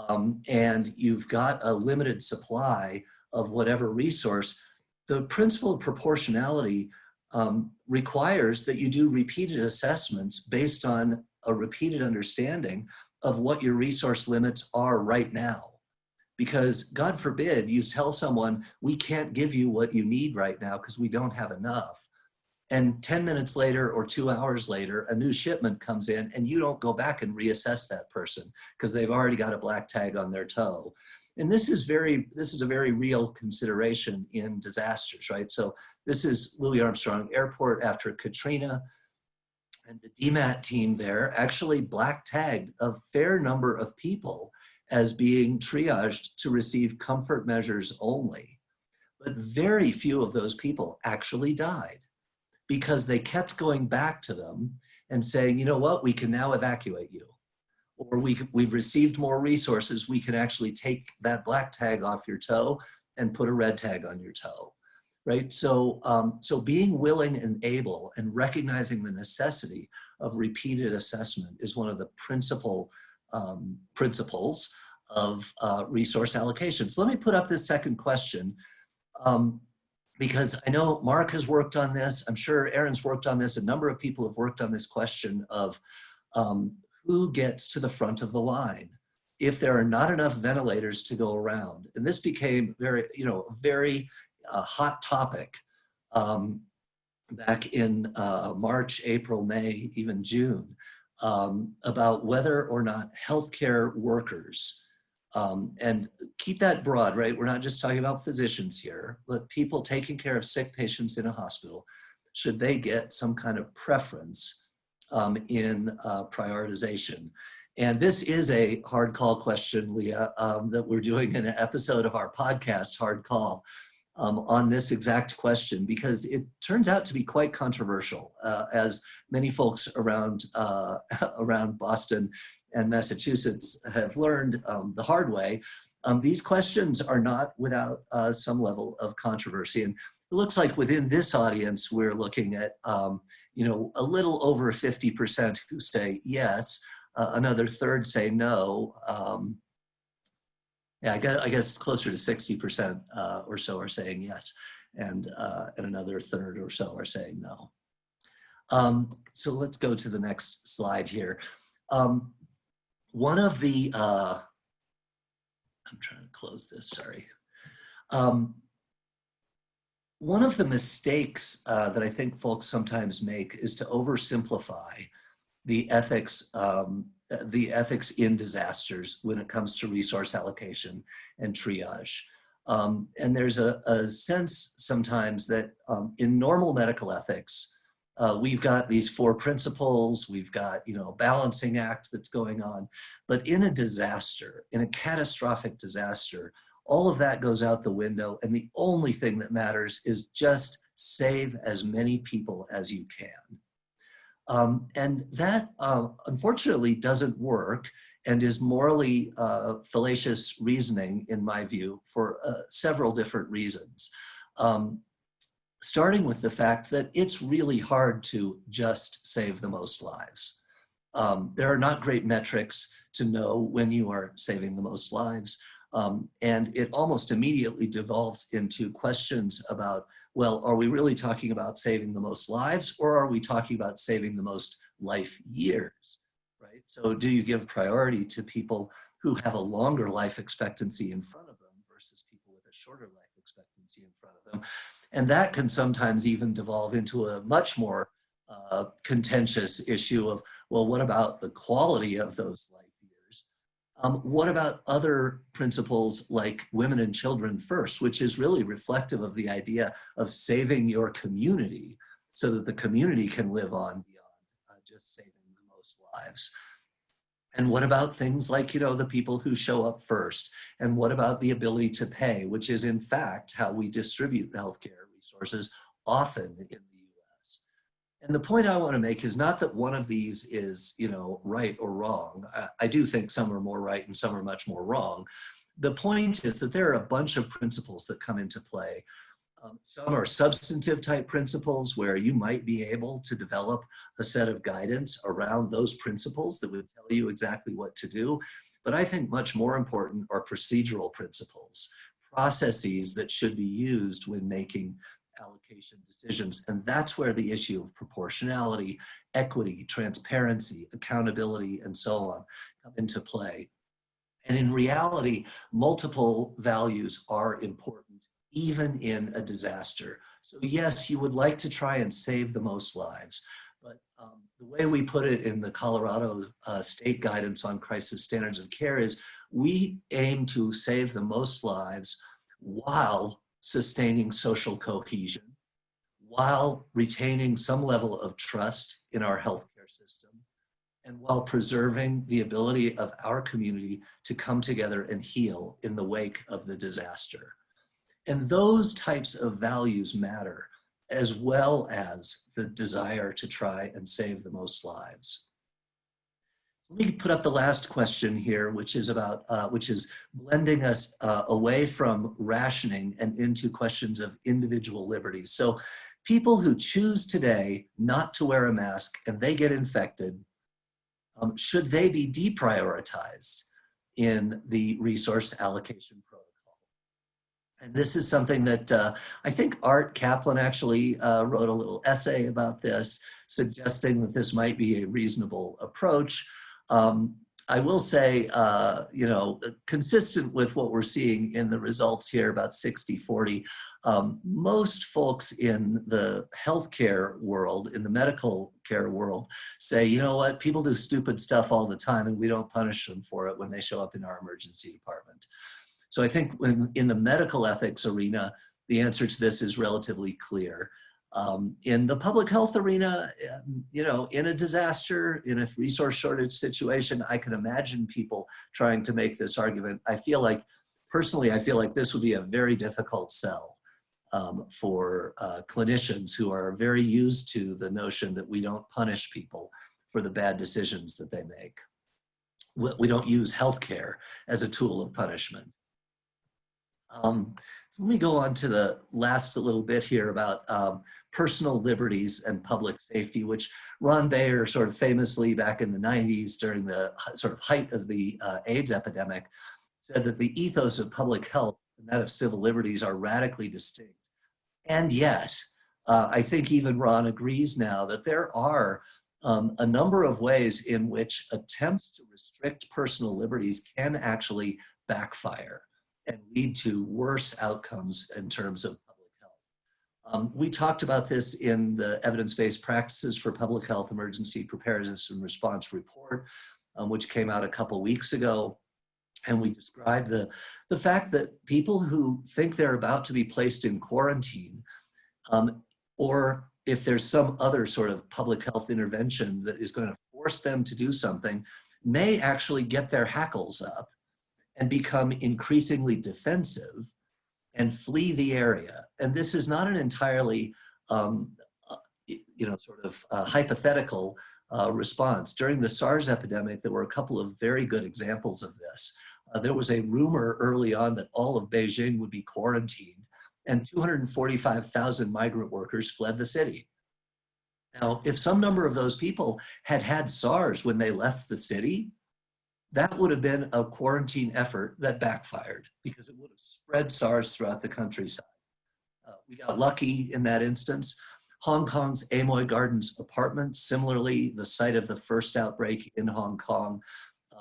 S4: um, and you've got a limited supply of whatever resource, the principle of proportionality um, requires that you do repeated assessments based on a repeated understanding of what your resource limits are right now. Because God forbid you tell someone, we can't give you what you need right now because we don't have enough. And 10 minutes later or two hours later, a new shipment comes in and you don't go back and reassess that person because they've already got a black tag on their toe. And this is very, this is a very real consideration in disasters, right? So this is Louis Armstrong Airport after Katrina. And the DMAT team there actually black tagged a fair number of people as being triaged to receive comfort measures only. But very few of those people actually died because they kept going back to them and saying, you know what, we can now evacuate you or we, we've received more resources, we can actually take that black tag off your toe and put a red tag on your toe, right? So, um, so being willing and able and recognizing the necessity of repeated assessment is one of the principal um, principles of uh, resource allocation. So let me put up this second question um, because I know Mark has worked on this. I'm sure Aaron's worked on this. A number of people have worked on this question of um, who gets to the front of the line if there are not enough ventilators to go around. And this became very, you know, very uh, hot topic um, back in uh, March, April, May, even June, um, about whether or not healthcare workers, um, and keep that broad, right? We're not just talking about physicians here, but people taking care of sick patients in a hospital, should they get some kind of preference um, in uh, prioritization. And this is a hard call question, Leah, um, that we're doing in an episode of our podcast, Hard Call, um, on this exact question, because it turns out to be quite controversial, uh, as many folks around, uh, around Boston and Massachusetts have learned um, the hard way. Um, these questions are not without uh, some level of controversy. And it looks like within this audience, we're looking at um, you know, a little over 50% who say yes, uh, another third say no. Um, yeah, I guess, I guess closer to 60% uh, or so are saying yes, and, uh, and another third or so are saying no. Um, so let's go to the next slide here. Um, one of the, uh, I'm trying to close this, sorry. Um, one of the mistakes uh, that I think folks sometimes make is to oversimplify the ethics, um, the ethics in disasters when it comes to resource allocation and triage. Um, and there's a, a, sense sometimes that um, in normal medical ethics, uh, we've got these four principles, we've got, you know, a balancing act that's going on. But in a disaster, in a catastrophic disaster, all of that goes out the window and the only thing that matters is just save as many people as you can. Um, and that uh, unfortunately doesn't work and is morally uh, fallacious reasoning in my view for uh, several different reasons. Um, starting with the fact that it's really hard to just save the most lives. Um, there are not great metrics to know when you are saving the most lives. Um, and it almost immediately devolves into questions about well, are we really talking about saving the most lives or are we talking about saving the most life years, right? So do you give priority to people who have a longer life expectancy in front of them versus people with a shorter life expectancy in front of them? And that can sometimes even devolve into a much more uh, contentious issue of, well, what about the quality of those life? Um, what about other principles like women and children first, which is really reflective of the idea of saving your community so that the community can live on beyond uh, just saving the most lives. And what about things like, you know, the people who show up first? And what about the ability to pay, which is in fact how we distribute healthcare resources often in. And the point I want to make is not that one of these is, you know, right or wrong. I, I do think some are more right and some are much more wrong. The point is that there are a bunch of principles that come into play um, some are substantive type principles where you might be able to develop a set of guidance around those principles that would tell you exactly what to do. But I think much more important are procedural principles, processes that should be used when making allocation decisions. And that's where the issue of proportionality, equity, transparency, accountability, and so on come into play. And in reality, multiple values are important even in a disaster. So yes, you would like to try and save the most lives, but um, the way we put it in the Colorado uh, state guidance on crisis standards of care is we aim to save the most lives while sustaining social cohesion, while retaining some level of trust in our healthcare system, and while preserving the ability of our community to come together and heal in the wake of the disaster. And those types of values matter as well as the desire to try and save the most lives. Let me put up the last question here, which is about, uh, which is blending us uh, away from rationing and into questions of individual liberties. So people who choose today not to wear a mask and they get infected, um, should they be deprioritized in the resource allocation protocol? And this is something that uh, I think Art Caplan actually uh, wrote a little essay about this, suggesting that this might be a reasonable approach. Um, I will say, uh, you know, consistent with what we're seeing in the results here, about 60-40, um, most folks in the healthcare world, in the medical care world, say, you know what, people do stupid stuff all the time and we don't punish them for it when they show up in our emergency department. So I think when, in the medical ethics arena, the answer to this is relatively clear. Um, in the public health arena, um, you know, in a disaster, in a resource shortage situation, I can imagine people trying to make this argument. I feel like, personally, I feel like this would be a very difficult sell um, for uh, clinicians who are very used to the notion that we don't punish people for the bad decisions that they make. We don't use healthcare as a tool of punishment. Um, so let me go on to the last little bit here about um, personal liberties and public safety, which Ron Bayer sort of famously back in the 90s during the sort of height of the uh, AIDS epidemic said that the ethos of public health and that of civil liberties are radically distinct. And yet, uh, I think even Ron agrees now that there are um, a number of ways in which attempts to restrict personal liberties can actually backfire and lead to worse outcomes in terms of. Um, we talked about this in the evidence-based practices for public health emergency preparedness and response report, um, which came out a couple weeks ago. And we described the, the fact that people who think they're about to be placed in quarantine, um, or if there's some other sort of public health intervention that is going to force them to do something, may actually get their hackles up and become increasingly defensive and flee the area. And this is not an entirely, um, uh, you know, sort of uh, hypothetical uh, response. During the SARS epidemic, there were a couple of very good examples of this. Uh, there was a rumor early on that all of Beijing would be quarantined and 245,000 migrant workers fled the city. Now, if some number of those people had had SARS when they left the city, that would have been a quarantine effort that backfired because it would have spread SARS throughout the countryside. uh, we got lucky in that instance. Hong Kong's Amoy Gardens apartment, similarly, the site of the first outbreak in Hong Kong,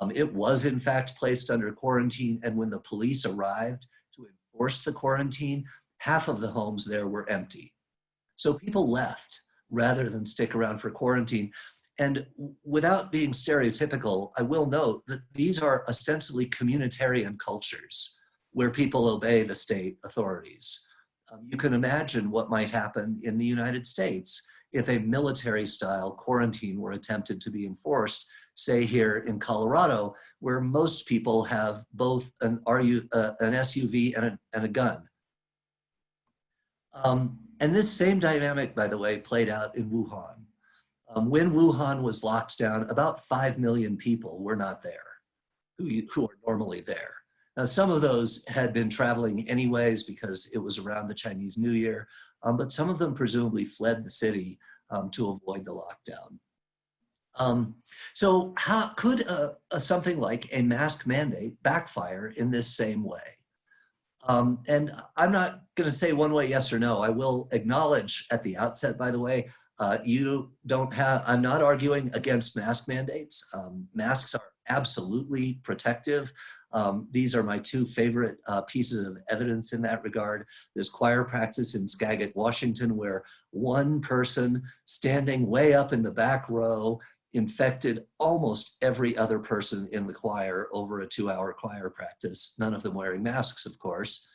S4: um, it was in fact placed under quarantine. And when the police arrived to enforce the quarantine, half of the homes there were empty. So people left rather than stick around for quarantine. And without being stereotypical, I will note that these are ostensibly communitarian cultures where people obey the state authorities. Um, you can imagine what might happen in the United States if a military style quarantine were attempted to be enforced, say here in Colorado, where most people have both an, RU, uh, an SUV and a, and a gun. Um, and this same dynamic, by the way, played out in Wuhan. Um, when Wuhan was locked down, about 5 million people were not there, who, who are normally there. Now, some of those had been traveling anyways because it was around the Chinese New Year, um, but some of them presumably fled the city um, to avoid the lockdown. Um, so how could a, a, something like a mask mandate backfire in this same way? Um, and I'm not going to say one way yes or no. I will acknowledge at the outset, by the way, uh, you don't have, I'm not arguing against mask mandates. Um, masks are absolutely protective. Um, these are my two favorite uh, pieces of evidence in that regard. There's choir practice in Skagit, Washington, where one person standing way up in the back row infected almost every other person in the choir over a two hour choir practice, none of them wearing masks, of course.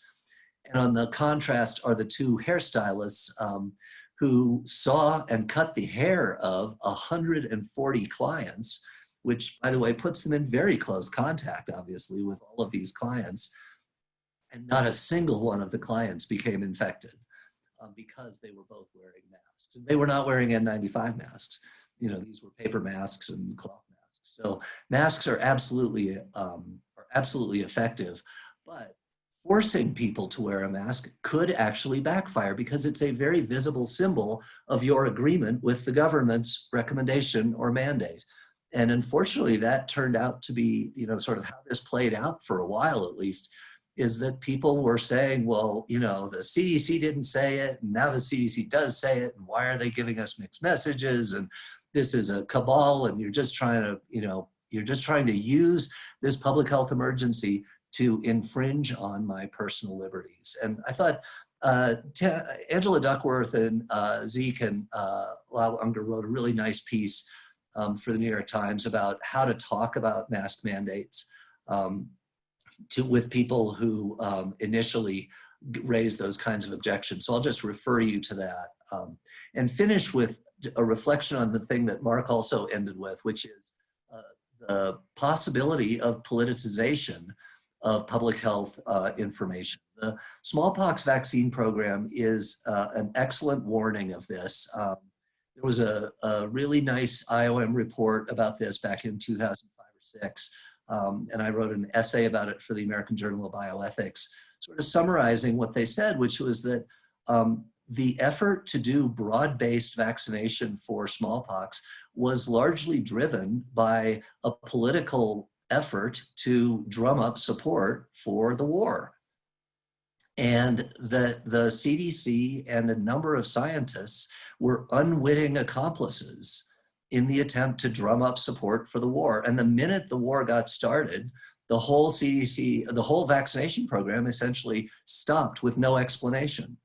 S4: And on the contrast are the two hairstylists um, who saw and cut the hair of 140 clients, which by the way, puts them in very close contact, obviously, with all of these clients. And not a single one of the clients became infected um, because they were both wearing masks. And they were not wearing N95 masks. You know, these were paper masks and cloth masks. So masks are absolutely, um, are absolutely effective, but forcing people to wear a mask could actually backfire because it's a very visible symbol of your agreement with the government's recommendation or mandate. And unfortunately, that turned out to be, you know, sort of how this played out for a while at least, is that people were saying, well, you know, the CDC didn't say it, and now the CDC does say it, and why are they giving us mixed messages? And this is a cabal, and you're just trying to, you know, you're just trying to use this public health emergency to infringe on my personal liberties. And I thought uh, Angela Duckworth and uh, Zeke and uh, Lyle Ungar wrote a really nice piece um, for the New York Times about how to talk about mask mandates um, to, with people who um, initially raised those kinds of objections. So I'll just refer you to that um, and finish with a reflection on the thing that Marc also ended with, which is uh, the possibility of politicization of public health uh, information. The smallpox vaccine program is uh, an excellent warning of this. Um, there was a, a, really nice IOM report about this back in 2005 or six, um, and I wrote an essay about it for the American Journal of Bioethics, sort of summarizing what they said, which was that um, the effort to do broad-based vaccination for smallpox was largely driven by a political effort to drum up support for the war. And the, the CDC and a number of scientists were unwitting accomplices in the attempt to drum up support for the war. And the minute the war got started, the whole CDC, the whole vaccination program essentially stopped with no explanation.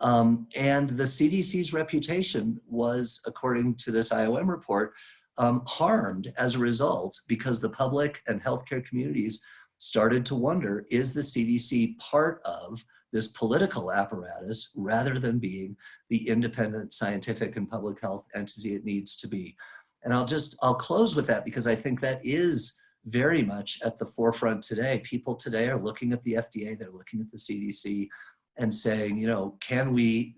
S4: Um, and the CDC's reputation was, according to this IOM report, um, harmed as a result because the public and healthcare communities started to wonder, is the CDC part of this political apparatus rather than being the independent scientific and public health entity it needs to be? And I'll just, I'll close with that because I think that is very much at the forefront today. People today are looking at the FDA, they're looking at the CDC and saying, you know, can we,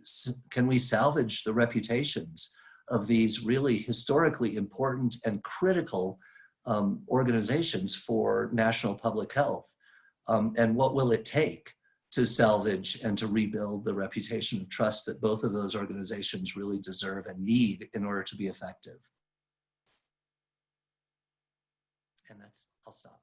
S4: can we salvage the reputations of these really historically important and critical um, organizations for national public health. Um, and what will it take to salvage and to rebuild the reputation of trust that both of those organizations really deserve and need in order to be effective. And that's, I'll stop.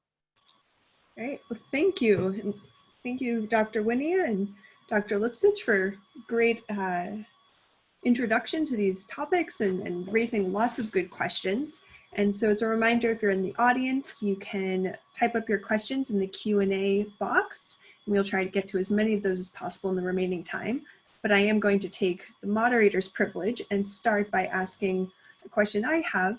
S2: All right, well, thank you. And thank you, Dr. Wynia and Dr. Lipsitch for great uh, introduction to these topics and, and raising lots of good questions. And so as a reminder, if you're in the audience, you can type up your questions in the Q&A box, and we'll try to get to as many of those as possible in the remaining time. But I am going to take the moderator's privilege and start by asking a question I have,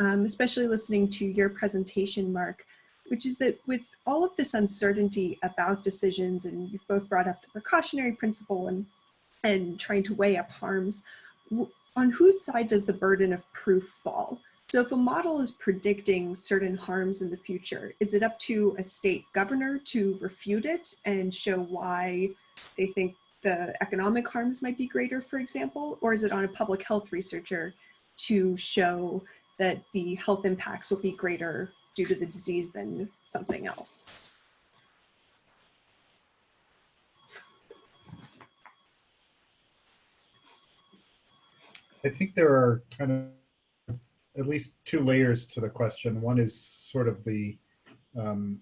S2: um, especially listening to your presentation, Marc, which is that with all of this uncertainty about decisions, and you've both brought up the precautionary principle and, and trying to weigh up harms, on whose side does the burden of proof fall? So if a model is predicting certain harms in the future, is it up to a state governor to refute it and show why they think the economic harms might be greater, for example? Or is it on a public health researcher to show that the health impacts will be greater due to the disease than something else?
S3: I think there are kind of at least two layers to the question. One is sort of the um,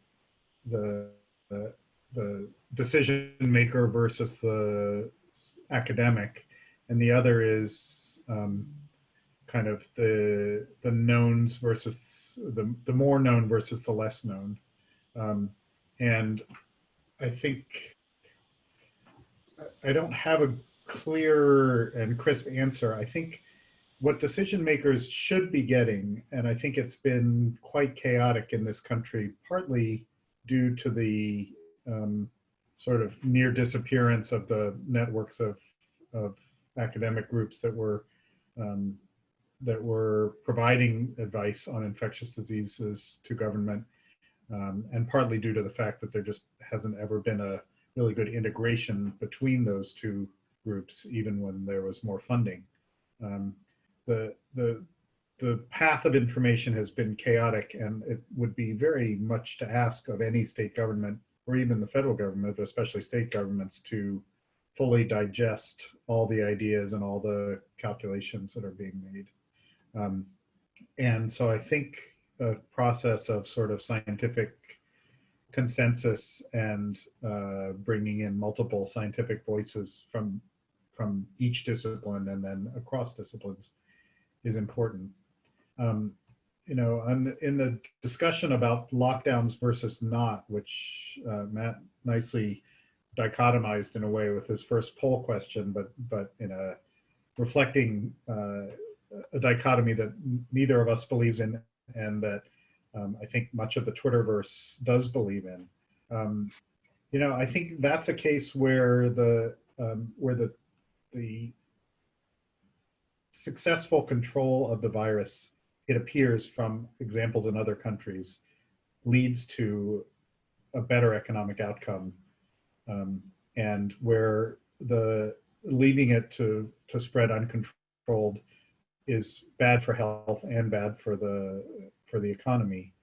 S3: the, the, the decision maker versus the academic, and the other is um, kind of the the knowns versus the the more known versus the less known, um, and I think I don't have a clear and crisp answer. I think what decision makers should be getting, and I think it's been quite chaotic in this country, partly due to the um, sort of near disappearance of the networks of, of academic groups that were um, that were providing advice on infectious diseases to government, um, and partly due to the fact that there just hasn't ever been a really good integration between those two groups, even when there was more funding. Um, the the the path of information has been chaotic and it would be very much to ask of any state government or even the federal government, but especially state governments to fully digest all the ideas and all the calculations that are being made. Um, and so I think a process of sort of scientific consensus and uh, bringing in multiple scientific voices from from each discipline and then across disciplines is important. Um, you know, in the discussion about lockdowns versus not, which uh, Matt nicely dichotomized in a way with his first poll question, but but in a reflecting uh, a dichotomy that neither of us believes in, and that um, I think much of the Twitterverse does believe in. Um, you know, I think that's a case where the um, where the the successful control of the virus, it appears from examples in other countries, leads to a better economic outcome. Um, and where the leaving it to, to spread uncontrolled is bad for health and bad for the, for the economy.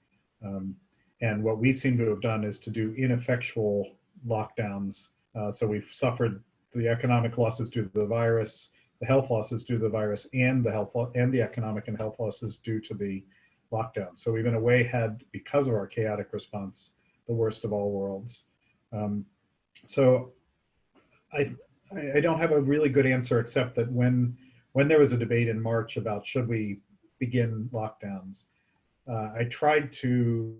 S3: Um, and what we seem to have done is to do ineffectual lockdowns. Uh, so we've suffered the economic losses due to the virus, the health losses due to the virus and the health and the economic and health losses due to the lockdown. So we've in a way had, because of our chaotic response, the worst of all worlds. Um, so I, I don't have a really good answer except that when when there was a debate in March about should we begin lockdowns, uh, I tried to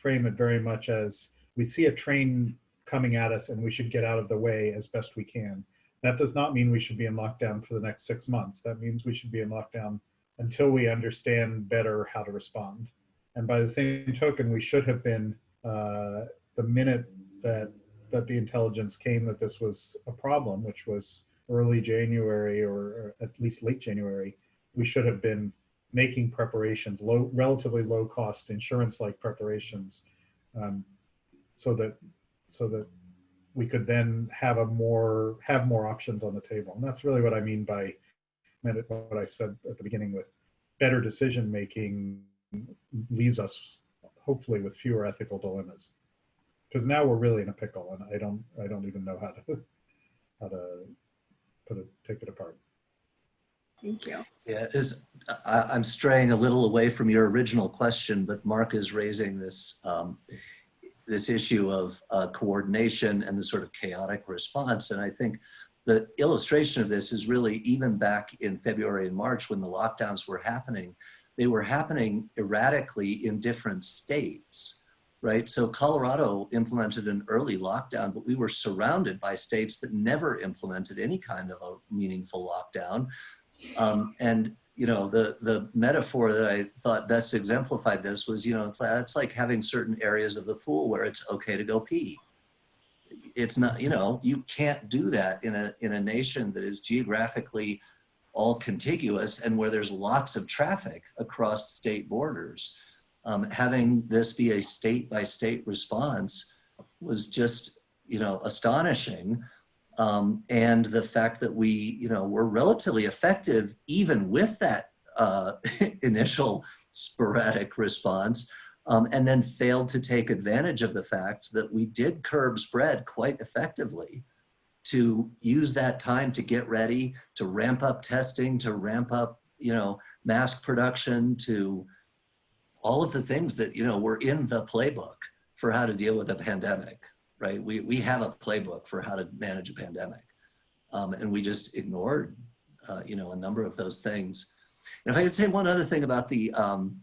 S3: frame it very much as we see a train coming at us and we should get out of the way as best we can. That does not mean we should be in lockdown for the next six months. That means we should be in lockdown until we understand better how to respond. And by the same token, we should have been uh, the minute that that the intelligence came that this was a problem, which was early January or, at least late January, we should have been making preparations, low, relatively low cost insurance-like preparations, um, so that so that we could then have a more have more options on the table. And that's really what I mean by what I said at the beginning with better decision making leaves us hopefully with fewer ethical dilemmas. Because now we're really in a pickle and I don't I don't even know how to how to put it take it apart.
S2: Thank you.
S4: Yeah, is I, am straying a little away from your original question, but Marc is raising this um, this issue of uh, coordination and the sort of chaotic response. And I think the illustration of this is really even back in February and March when the lockdowns were happening, they were happening erratically in different states, right? So Colorado implemented an early lockdown, but we were surrounded by states that never implemented any kind of a meaningful lockdown. Um, and you know, the, the metaphor that I thought best exemplified this was, you know, it's, it's like having certain areas of the pool where it's okay to go pee. It's not, you know, you can't do that in a, in a nation that is geographically all contiguous and where there's lots of traffic across state borders. Um, having this be a state by state response was just, you know, astonishing. Um, and the fact that we, you know, were relatively effective even with that uh, initial sporadic response, um, and then failed to take advantage of the fact that we did curb spread quite effectively to use that time to get ready, to ramp up testing, to ramp up, you know, mask production, to all of the things that, you know, were in the playbook for how to deal with a pandemic right? We, we have a playbook for how to manage a pandemic. Um, and we just ignored, uh, you know, a number of those things. And if I could say one other thing about the, um,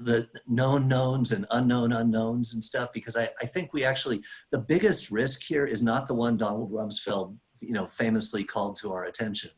S4: the known knowns and unknown unknowns and stuff, because I, I think we actually, the biggest risk here is not the one Donald Rumsfeld, you know, famously called to our attention,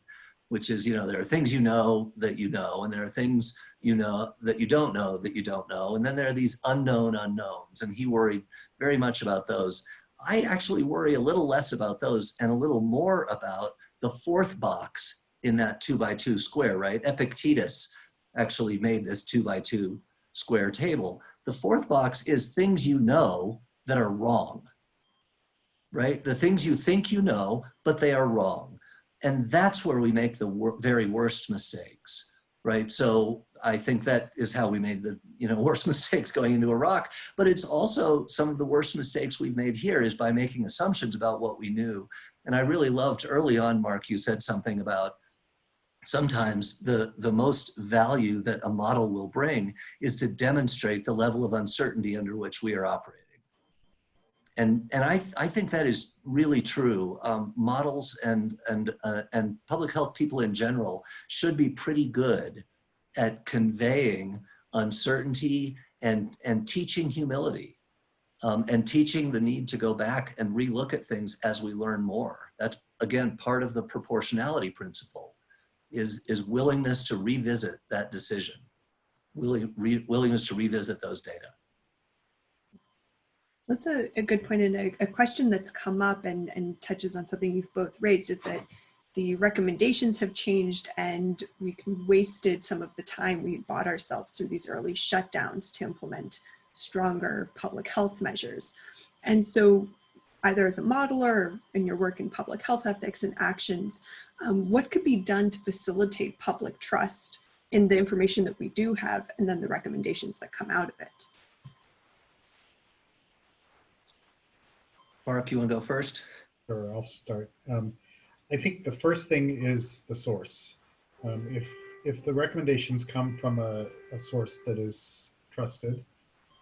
S4: which is, you know, there are things you know that you know, and there are things you know that you don't know that you don't know. And then there are these unknown unknowns, and he worried very much about those. I actually worry a little less about those and a little more about the fourth box in that two by two square, right? Epictetus actually made this two by two square table. The fourth box is things you know that are wrong, right? The things you think you know, but they are wrong. And that's where we make the wor very worst mistakes, right? So I think that is how we made the you know worst mistakes going into Iraq. But it's also some of the worst mistakes we've made here is by making assumptions about what we knew. And I really loved early on, Marc, you said something about sometimes the, the most value that a model will bring is to demonstrate the level of uncertainty under which we are operating. And, and I, I think that is really true. Um, models and, and, uh, and public health people in general should be pretty good at conveying uncertainty and, and teaching humility um, and teaching the need to go back and relook at things as we learn more. That's, again, part of the proportionality principle is, is willingness to revisit that decision, willing, re, willingness to revisit those data.
S2: That's a, a good point and a, a question that's come up and, and touches on something you've both raised is that the recommendations have changed and we wasted some of the time we bought ourselves through these early shutdowns to implement stronger public health measures. And so either as a modeler or in your work in public health ethics and actions, um, what could be done to facilitate public trust in the information that we do have and then the recommendations that come out of it?
S4: Marc, you want to go first?
S3: Sure, I'll start. Um, I think the first thing is the source. Um, if if the recommendations come from a, a source that is trusted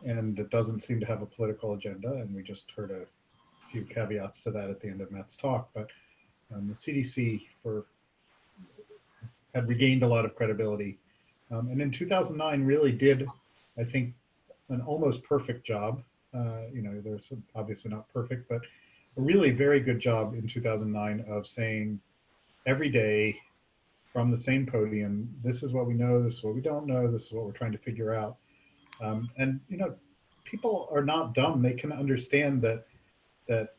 S3: and that doesn't seem to have a political agenda, and we just heard a few caveats to that at the end of Matt's talk, but um, the CDC for had regained a lot of credibility. Um, and in 2009 really did, I think, an almost perfect job. Uh, you know, there's obviously not perfect, but a really very good job in 2009 of saying every day from the same podium, this is what we know, this is what we don't know, this is what we're trying to figure out. Um, and you know, people are not dumb. They can understand that that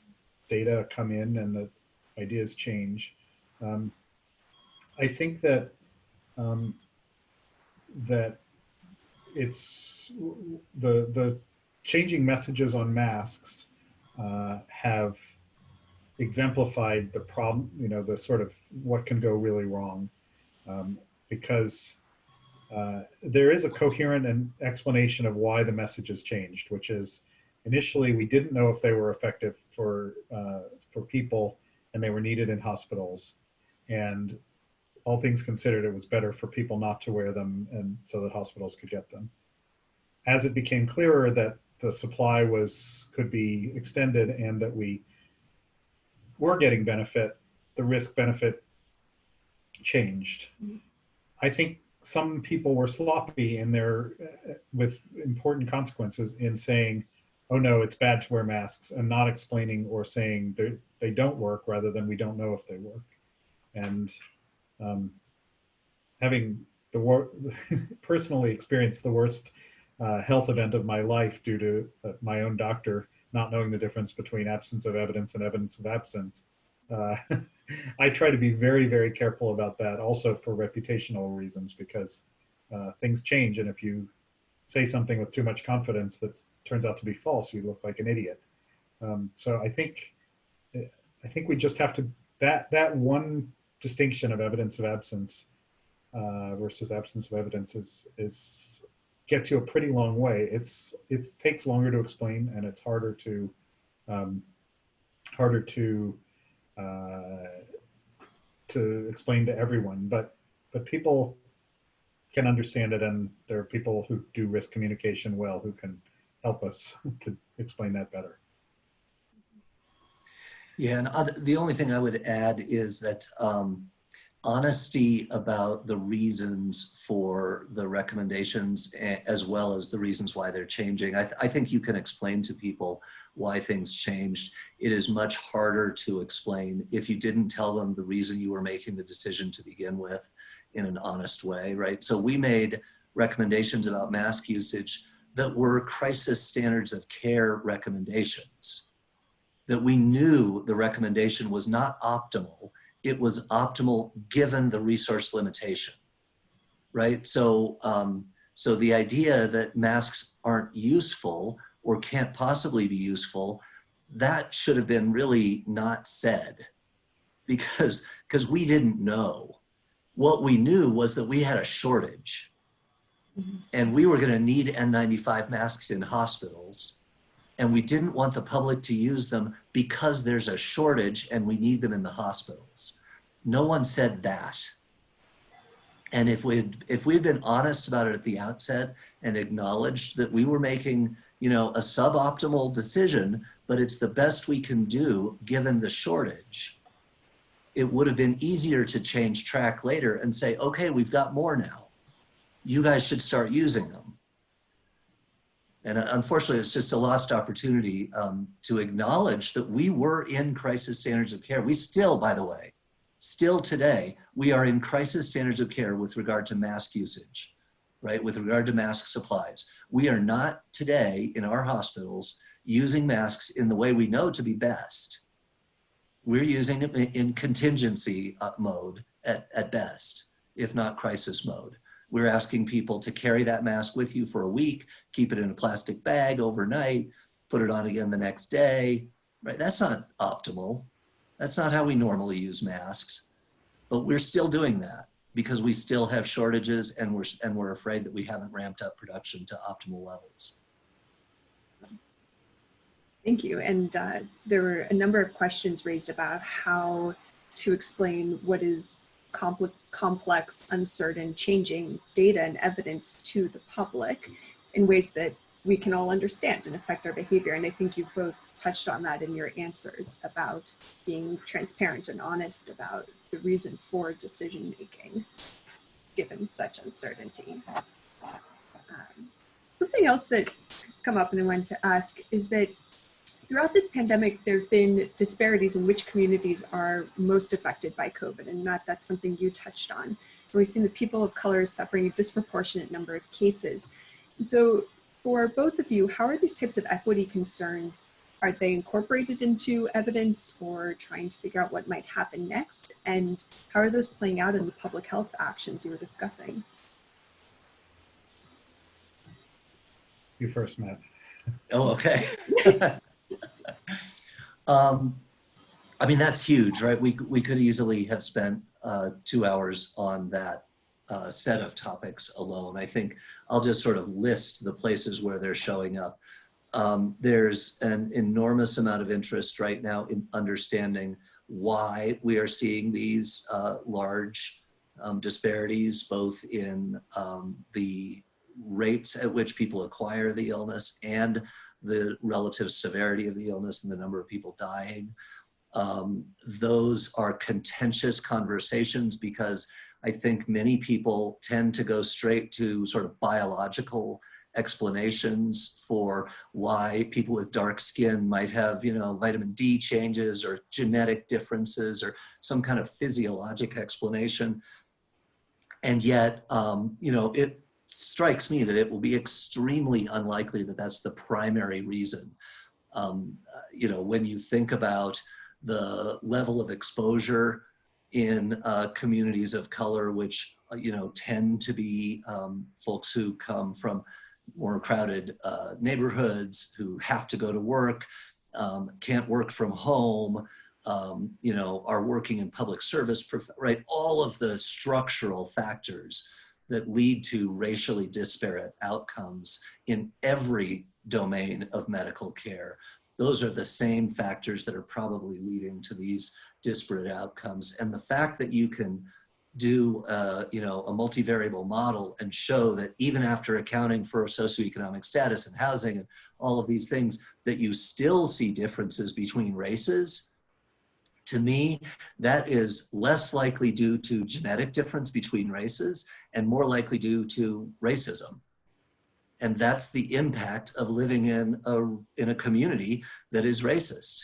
S3: data come in and that ideas change. Um, I think that um, that it's the the changing messages on masks uh, have exemplified the problem, you know, the sort of what can go really wrong. Um, because uh, there is a coherent and explanation of why the message has changed, which is initially we didn't know if they were effective for, uh, for people and they were needed in hospitals. And all things considered, it was better for people not to wear them and so that hospitals could get them. As it became clearer that the supply was, could be extended and that we were getting benefit, the risk benefit changed. I think some people were sloppy in their, with important consequences in saying, oh no, it's bad to wear masks and not explaining or saying they, they don't work rather than we don't know if they work. And um, having the wor personally experienced the worst uh, health event of my life due to uh, my own doctor not knowing the difference between absence of evidence and evidence of absence. Uh, I try to be very, very careful about that also for reputational reasons because uh, things change. And if you say something with too much confidence that turns out to be false, you look like an idiot. Um, so I think, I think we just have to, that, that one distinction of evidence of absence uh, versus absence of evidence is, is gets you a pretty long way. It's, it takes longer to explain and it's harder to, um, harder to uh, to explain to everyone, but but people can understand it, and there are people who do risk communication well who can help us to explain that better.
S4: Yeah, and the only thing I would add is that um, honesty about the reasons for the recommendations as well as the reasons why they're changing. I, th I think you can explain to people why things changed. It is much harder to explain if you didn't tell them the reason you were making the decision to begin with in an honest way, right? So we made recommendations about mask usage that were crisis standards of care recommendations, that we knew the recommendation was not optimal, it was optimal given the resource limitation, right? So, um, so the idea that masks aren't useful or can't possibly be useful, that should have been really not said because because we didn't know. What we knew was that we had a shortage mm -hmm. and we were going to need N95 masks in hospitals and we didn't want the public to use them because there's a shortage and we need them in the hospitals. No one said that. And if we'd, if we had been honest about it at the outset and acknowledged that we were making you know, a suboptimal decision, but it's the best we can do given the shortage. It would have been easier to change track later and say, okay, we've got more now. You guys should start using them. And uh, unfortunately, it's just a lost opportunity um, to acknowledge that we were in crisis standards of care. We still, by the way, still today, we are in crisis standards of care with regard to mask usage right, with regard to mask supplies. We are not today in our hospitals using masks in the way we know to be best. We're using it in contingency uh, mode at, at best, if not crisis mode. We're asking people to carry that mask with you for a week, keep it in a plastic bag overnight, put it on again the next day, right? That's not optimal. That's not how we normally use masks, but we're still doing that because we still have shortages and we're, and we're afraid that we haven't ramped up production to optimal levels.
S2: Thank you. And uh, there were a number of questions raised about how to explain what is compl complex, uncertain, changing data and evidence to the public in ways that we can all understand and affect our behavior. And I think you've both touched on that in your answers about being transparent and honest about the reason for decision making given such uncertainty. Um, something else that has come up and I wanted to ask is that throughout this pandemic, there have been disparities in which communities are most affected by COVID. And Matt, that's something you touched on. And we've seen the people of color suffering a disproportionate number of cases. And so for both of you, how are these types of equity concerns are they incorporated into evidence or trying to figure out what might happen next? And how are those playing out in the public health actions you were discussing?
S3: You first, Matt.
S4: Oh, okay. um, I mean, that's huge, right? We, we could easily have spent uh, two hours on that uh, set of topics alone. I think I'll just sort of list the places where they're showing up. Um, there's an enormous amount of interest right now in understanding why we are seeing these uh, large um, disparities, both in um, the rates at which people acquire the illness and the relative severity of the illness and the number of people dying. Um, those are contentious conversations because I think many people tend to go straight to sort of biological explanations for why people with dark skin might have, you know, vitamin D changes or genetic differences or some kind of physiologic explanation. And yet, um, you know, it strikes me that it will be extremely unlikely that that's the primary reason. Um, you know, when you think about the level of exposure in uh, communities of color, which, uh, you know, tend to be um, folks who come from more crowded uh, neighborhoods, who have to go to work, um, can't work from home, um, you know, are working in public service, right? All of the structural factors that lead to racially disparate outcomes in every domain of medical care. Those are the same factors that are probably leading to these disparate outcomes. And the fact that you can do uh, you know a multivariable model and show that even after accounting for socioeconomic status and housing and all of these things that you still see differences between races to me that is less likely due to genetic difference between races and more likely due to racism and that's the impact of living in a in a community that is racist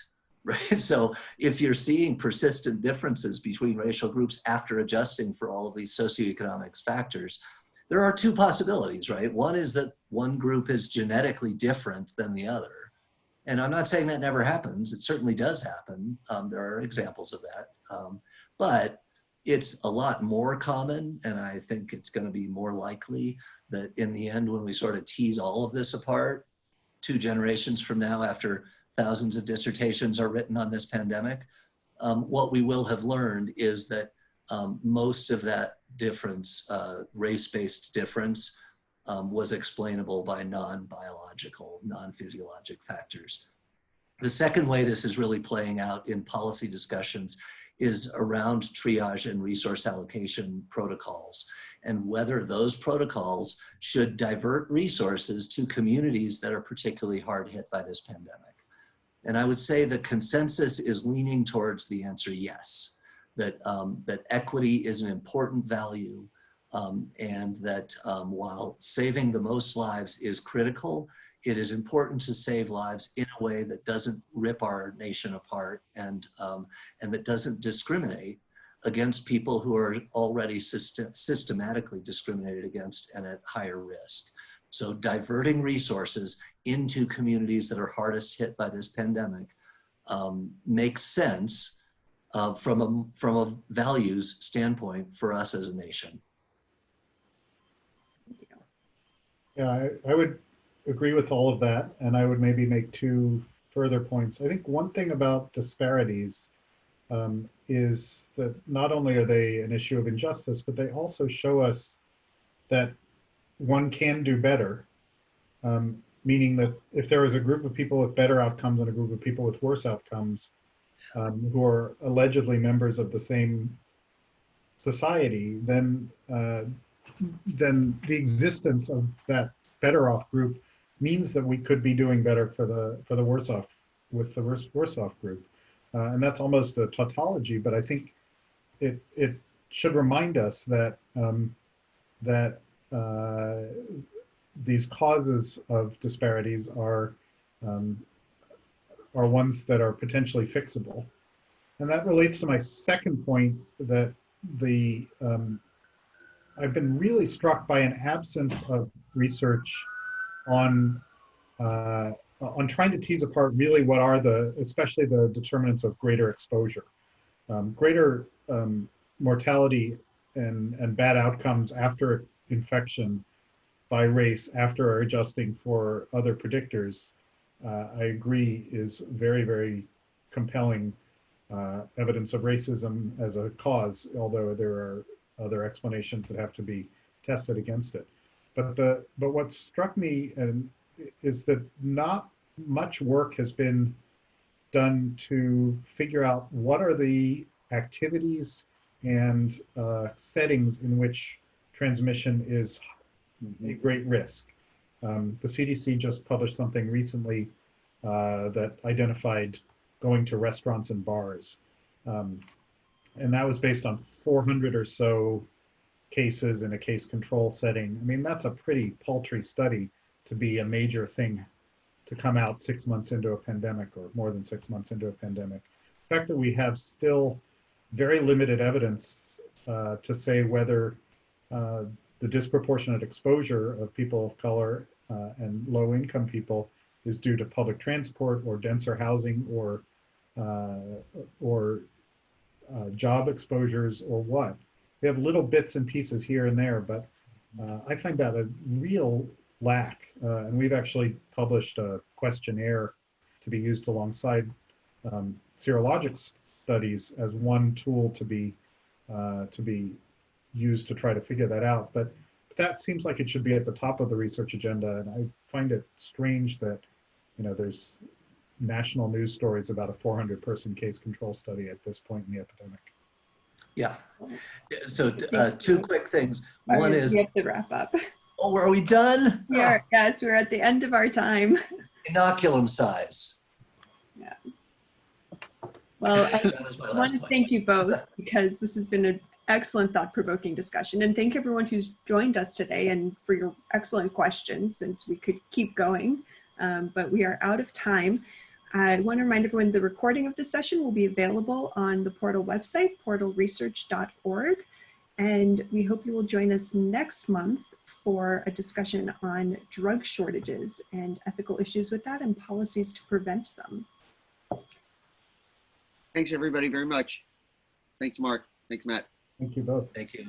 S4: right? So if you're seeing persistent differences between racial groups after adjusting for all of these socioeconomic factors, there are two possibilities, right? One is that one group is genetically different than the other. And I'm not saying that never happens. It certainly does happen. Um, there are examples of that. Um, but it's a lot more common, and I think it's going to be more likely that in the end, when we sort of tease all of this apart, two generations from now, after thousands of dissertations are written on this pandemic. Um, what we will have learned is that um, most of that difference, uh, race-based difference, um, was explainable by non-biological, non-physiologic factors. The second way this is really playing out in policy discussions is around triage and resource allocation protocols and whether those protocols should divert resources to communities that are particularly hard hit by this pandemic. And I would say the consensus is leaning towards the answer yes, that, um, that equity is an important value um, and that um, while saving the most lives is critical, it is important to save lives in a way that doesn't rip our nation apart and, um, and that doesn't discriminate against people who are already system systematically discriminated against and at higher risk. So diverting resources into communities that are hardest hit by this pandemic um, makes sense uh, from, a, from a values standpoint for us as a nation.
S3: Yeah, I, I would agree with all of that. And I would maybe make two further points. I think one thing about disparities um, is that not only are they an issue of injustice, but they also show us that one can do better. Um, meaning that if there is a group of people with better outcomes and a group of people with worse outcomes um, who are allegedly members of the same society, then uh, then the existence of that better off group means that we could be doing better for the for the worse off with the worse worse off group, uh, and that's almost a tautology. But I think it it should remind us that um, that uh, these causes of disparities are um, are ones that are potentially fixable. And that relates to my second point that the um, I've been really struck by an absence of research on uh, on trying to tease apart really what are the especially the determinants of greater exposure, um, greater um, mortality and and bad outcomes after infection by race after adjusting for other predictors, uh, I agree is very, very compelling uh, evidence of racism as a cause, although there are other explanations that have to be tested against it. But the but what struck me and is that not much work has been done to figure out what are the activities and uh, settings in which transmission is a great risk. Um, the CDC just published something recently uh, that identified going to restaurants and bars. Um, and that was based on 400 or so cases in a case control setting. I mean, that's a pretty paltry study to be a major thing to come out six months into a pandemic or more than six months into a pandemic. The fact that we have still very limited evidence uh, to say whether uh, the disproportionate exposure of people of color uh, and low income people is due to public transport or denser housing or uh, or uh, job exposures or what. We have little bits and pieces here and there, but uh, I find that a real lack. Uh, and we've actually published a questionnaire to be used alongside um, serologic studies as one tool to be uh, to be used to try to figure that out. But, but that seems like it should be at the top of the research agenda, and I find it strange that you know there's national news stories about a 400 person case control study at this point in the epidemic.
S4: Yeah. So uh, two quick things. One
S2: Sorry,
S4: is,
S2: We have to wrap up.
S4: oh, are we done?
S2: We are, yes, we're at the end of our time.
S4: Inoculum size. Yeah.
S2: Well, I
S4: That was my
S2: I want to thank you both because this has been an excellent thought-provoking discussion. And thank everyone who's joined us today and for your excellent questions since we could keep going, um, but we are out of time. I want to remind everyone the recording of this session will be available on the portal website, portalresearch.org. And we hope you will join us next month for a discussion on drug shortages and ethical issues with that and policies to prevent them.
S1: Thanks, everybody, very much. Thanks, Marc. Thanks, Matt.
S3: Thank you both.
S4: Thank you.